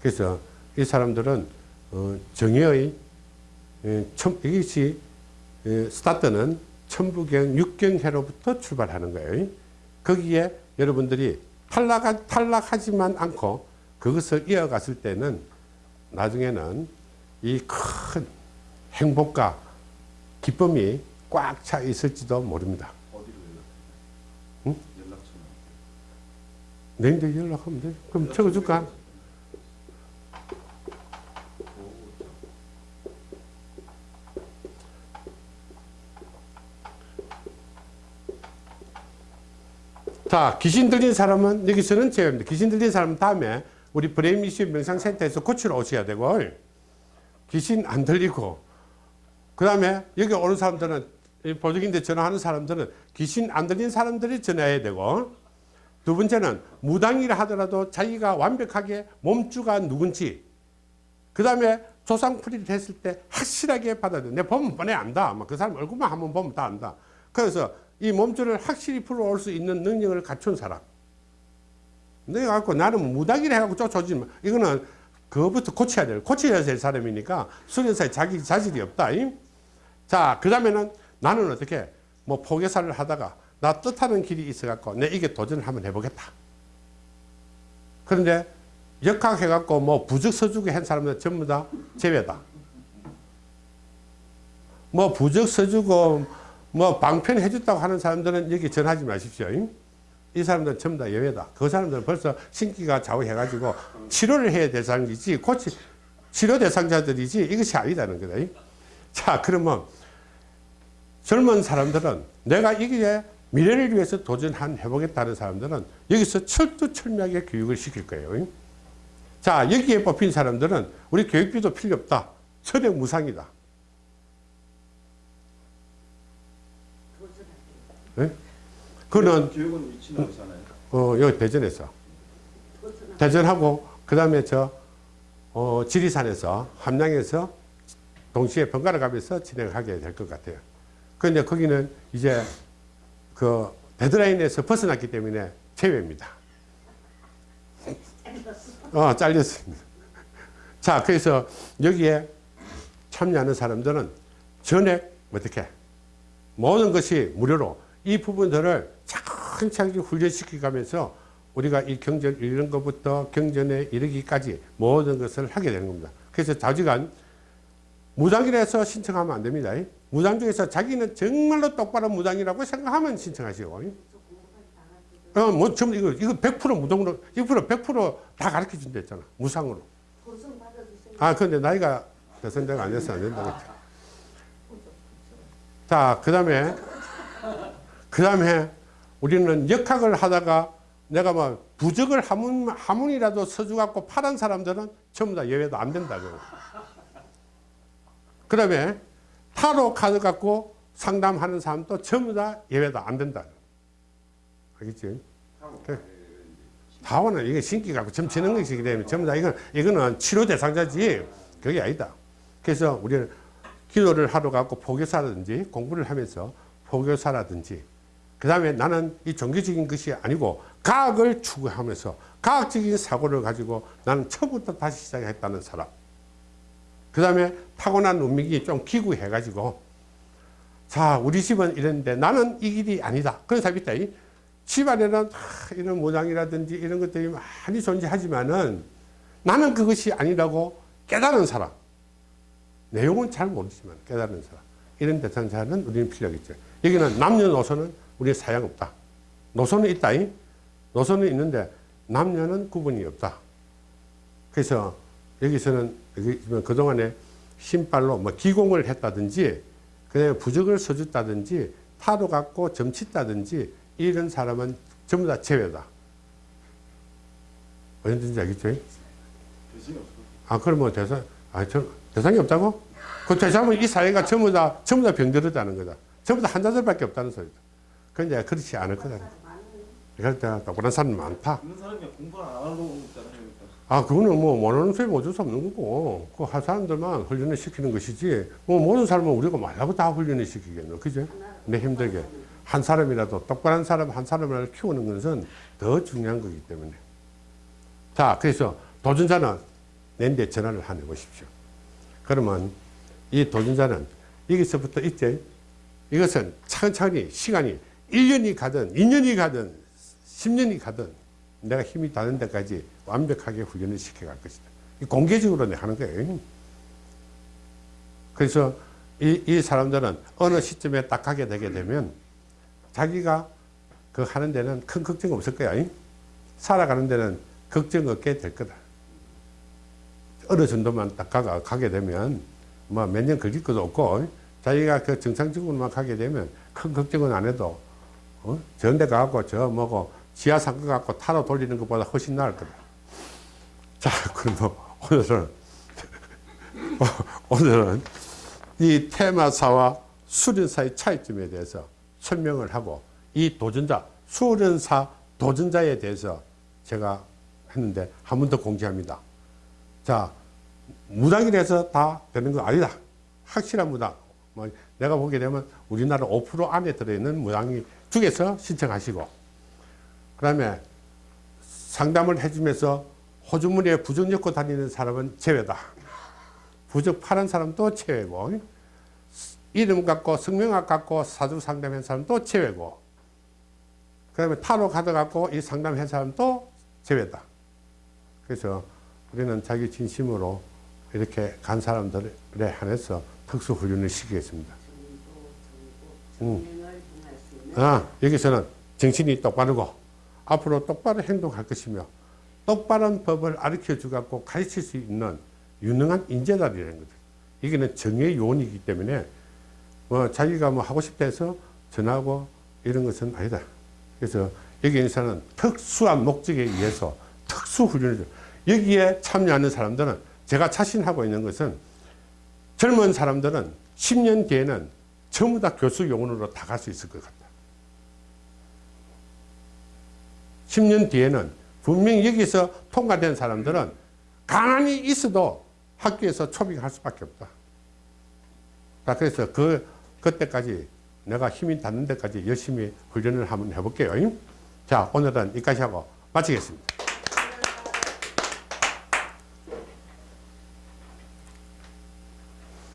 그래서 이 사람들은 어, 정예의 에, 첨, 이것이 에, 스타트는 천부경 육경해로부터 출발하는 거예요. 거기에 여러분들이 탈락, 탈락하지만 않고 그것을 이어갔을 때는 나중에는 이 큰 행복과 기쁨이 꽉 차 있을지도 모릅니다. 어디로 연락? 응? 연락처는 내인데 연락하면 돼. 그럼 적어줄까? 자, 귀신 들린 사람은 여기서는 제외입니다. 귀신 들린 사람은 다음에 우리 브레인미시 명상센터에서 고치러 오셔야 되고, 귀신 안 들리고, 그 다음에 여기 오는 사람들은, 이 보직인데 전화하는 사람들은 귀신 안 들린 사람들이 전화해야 되고, 두 번째는 무당이라 하더라도 자기가 완벽하게 몸주가 누군지, 그 다음에 조상풀이를 했을 때 확실하게 받아들여. 내 보면 뻔해 안다. 막그 사람 얼굴만 한번 보면 다 안다. 그래서 이 몸주를 확실히 풀어올 수 있는 능력을 갖춘 사람. 내가 갖고 나는 무당이라 해갖고 쫓아오지 마. 이거는 그거부터 고쳐야 될, 고쳐야 될 사람이니까 수련사에 자기 자질이 없다. 잉? 자, 그 다음에는 나는 어떻게 뭐 포개사를 하다가 나 뜻하는 길이 있어갖고 내 이게 도전을 한번 해보겠다. 그런데 역학해갖고 뭐 부적 서주게 한 사람들 전부 다 제외다. 뭐 부적 서주고 뭐 방편 해줬다고 하는 사람들은 여기 전하지 마십시오. 잉? 이 사람들은 전부 다 예외다. 그 사람들은 벌써 신기가 좌우해가지고 치료를 해야 대상이지, 고치, 치료 대상자들이지 이것이 아니다는 거다. 잉? 자, 그러면 젊은 사람들은 내가 이게 미래를 위해서 도전한 해보겠다는 사람들은 여기서 철두철미하게 교육을 시킬 거예요. 잉? 자, 여기에 뽑힌 사람들은 우리 교육비도 필요 없다. 철학 무상이다. 예? 그는 하나요? 어, 여기 대전에서 대전하고 그 다음에 저 어, 지리산에서 함양에서 동시에 번갈아 가면서 진행하게 될 것 같아요. 그런데 거기는 이제 그 데드라인에서 벗어났기 때문에 제외입니다. 어, 잘렸습니다. 자, 그래서 여기에 참여하는 사람들은 전액 어떻게 모든 것이 무료로 이 부분들을 차근차근 훈련시켜 가면서 우리가 이 경전 이런 것부터 경전에 이르기까지 모든 것을 하게 되는 겁니다. 그래서 자주간 무당이라서 신청하면 안 됩니다. 무당 중에서 자기는 정말로 똑바로 무당이라고 생각하면 신청하시고. 어, 뭐, 전 이거, 이거 100% 무당으로, 100% 100%다 가르쳐 준다 했잖아. 무상으로. 아, 근데 나이가 대선대가 안 돼서 안 된다고. 자, 그 다음에, 그 다음에 우리는 역학을 하다가 내가 뭐 부적을 한문, 한문이라도 써주갖고 파란 사람들은 전부 다 예외도 안 된다고. 그 다음에 타로 카드 갖고 상담하는 사람도 전부 다 예외도 안 된다. 알겠지? 다원은 이게 신기 갖고 점치는 것이기 때문에 전부 다 이건, 이거는 치료 대상자지 그게 아니다. 그래서 우리는 기도를 하러 가고 포교사라든지 공부를 하면서 포교사라든지 그 다음에 나는 이 종교적인 것이 아니고 과학을 추구하면서 과학적인 사고를 가지고 나는 처음부터 다시 시작했다는 사람. 그 다음에 타고난 운명이 좀 기구해 가지고 자 우리 집은 이랬는데 나는 이 길이 아니다. 그런 사람이 있다. 이 집안에는 하, 이런 모장이라든지 이런 것들이 많이 존재하지만은 나는 그것이 아니라고 깨달은 사람. 내용은 잘 모르지만 깨달은 사람. 이런 대상자는 우리는 필요하겠죠. 여기는 남녀노소는 우리 사양 없다. 노소는 있다. 이? 노소는 있는데 남녀는 구분이 없다. 그래서 여기서는 여기 그동안에 신발로 뭐 기공을 했다든지 그다음에 부적을 써줬다든지 타로 갖고 점치다든지 이런 사람은 전부 다 제외다. 언제든지 알겠죠? 아, 그러면 대상, 아, 저, 대상이 없다고? 그 대상은 이 사회가 전부 다, 전부 다 병들었다는 거다. 전부 다 환자들밖에 없다는 소리다. 그런데 그렇지 않을 거다. 사람 많다. 있는 사람이 공부 안 하려고 있잖아요. 그러니까. 아, 그거는 뭐, 모르는 소리 어쩔 수 없는 거고, 그 한 사람들만 훈련을 시키는 것이지, 뭐, 모든 사람은 우리가 말라고 다 훈련을 시키겠노. 그죠? 내 힘들게. 한 사람이라도, 똑바른 사람 한 사람을 키우는 것은 더 중요한 거기 때문에. 자, 그래서 도전자는 낸데 전화를 하내 보십시오. 그러면 이 도전자는 여기서부터 이제 이것은 천천히 시간이 1년이 가든 2년이 가든 10년이 가든 내가 힘이 닿는 데까지 완벽하게 훈련을 시켜갈 것이다. 이 공개적으로 내가 하는 거예요. 그래서 이, 이 사람들은 어느 시점에 딱 가게 되게 되면 자기가 그 하는 데는 큰 걱정 없을 거야. 살아가는 데는 걱정 없게 될 거다. 어느 정도만 딱 가, 가게 되면 뭐 몇 년 걸릴 것도 없고 자기가 그 정상적으로만 가게 되면 큰 걱정은 안 해도 어? 저런 데 가갖고 저 뭐고 지하 상가 갖고 타러 돌리는 것보다 훨씬 나을 거다. 자, 그럼 오늘은 오늘은 이 테마사와 수련사의 차이점에 대해서 설명을 하고 이 도전자, 수련사 도전자에 대해서 제가 했는데 한 번 더 공지합니다. 자, 무당이라서 다 되는 거 아니다. 확실한 무당. 뭐 내가 보게 되면 우리나라 5% 안에 들어있는 무당이 중에서 신청하시고 그 다음에 상담을 해주면서 호주머니에 부적 넣고 다니는 사람은 제외다. 부적 파는 사람도 제외고 이름 갖고 성명학 갖고 사주 상담한 사람도 제외고 그 다음에 타로 카드 갖고 이 상담한 사람도 제외다. 그래서 우리는 자기 진심으로 이렇게 간 사람들에 한해서 특수 훈련을 시키겠습니다. 음. 아, 여기서는 정신이 똑바르고 앞으로 똑바로 행동할 것이며 똑바른 법을 가르쳐 주갖고 가르칠 수 있는 유능한 인재다라는 거죠. 이게는 정의 요원이기 때문에 뭐 자기가 뭐 하고 싶다 해서 전하고 이런 것은 아니다. 그래서 여기 인사는 특수한 목적에 의해서 특수 훈련을 여기에 참여하는 사람들은 제가 자신하고 있는 것은 젊은 사람들은 10년 뒤에는 전부 다 교수 요원으로 다 갈 수 있을 것 같다. 10년 뒤에는 분명히 여기서 통과된 사람들은 가만히 있어도 학교에서 초빙할 수밖에 없다. 자, 그래서 그, 그때까지 내가 힘이 닿는 데까지 열심히 훈련을 한번 해볼게요. 자, 오늘은 여기까지 하고 마치겠습니다.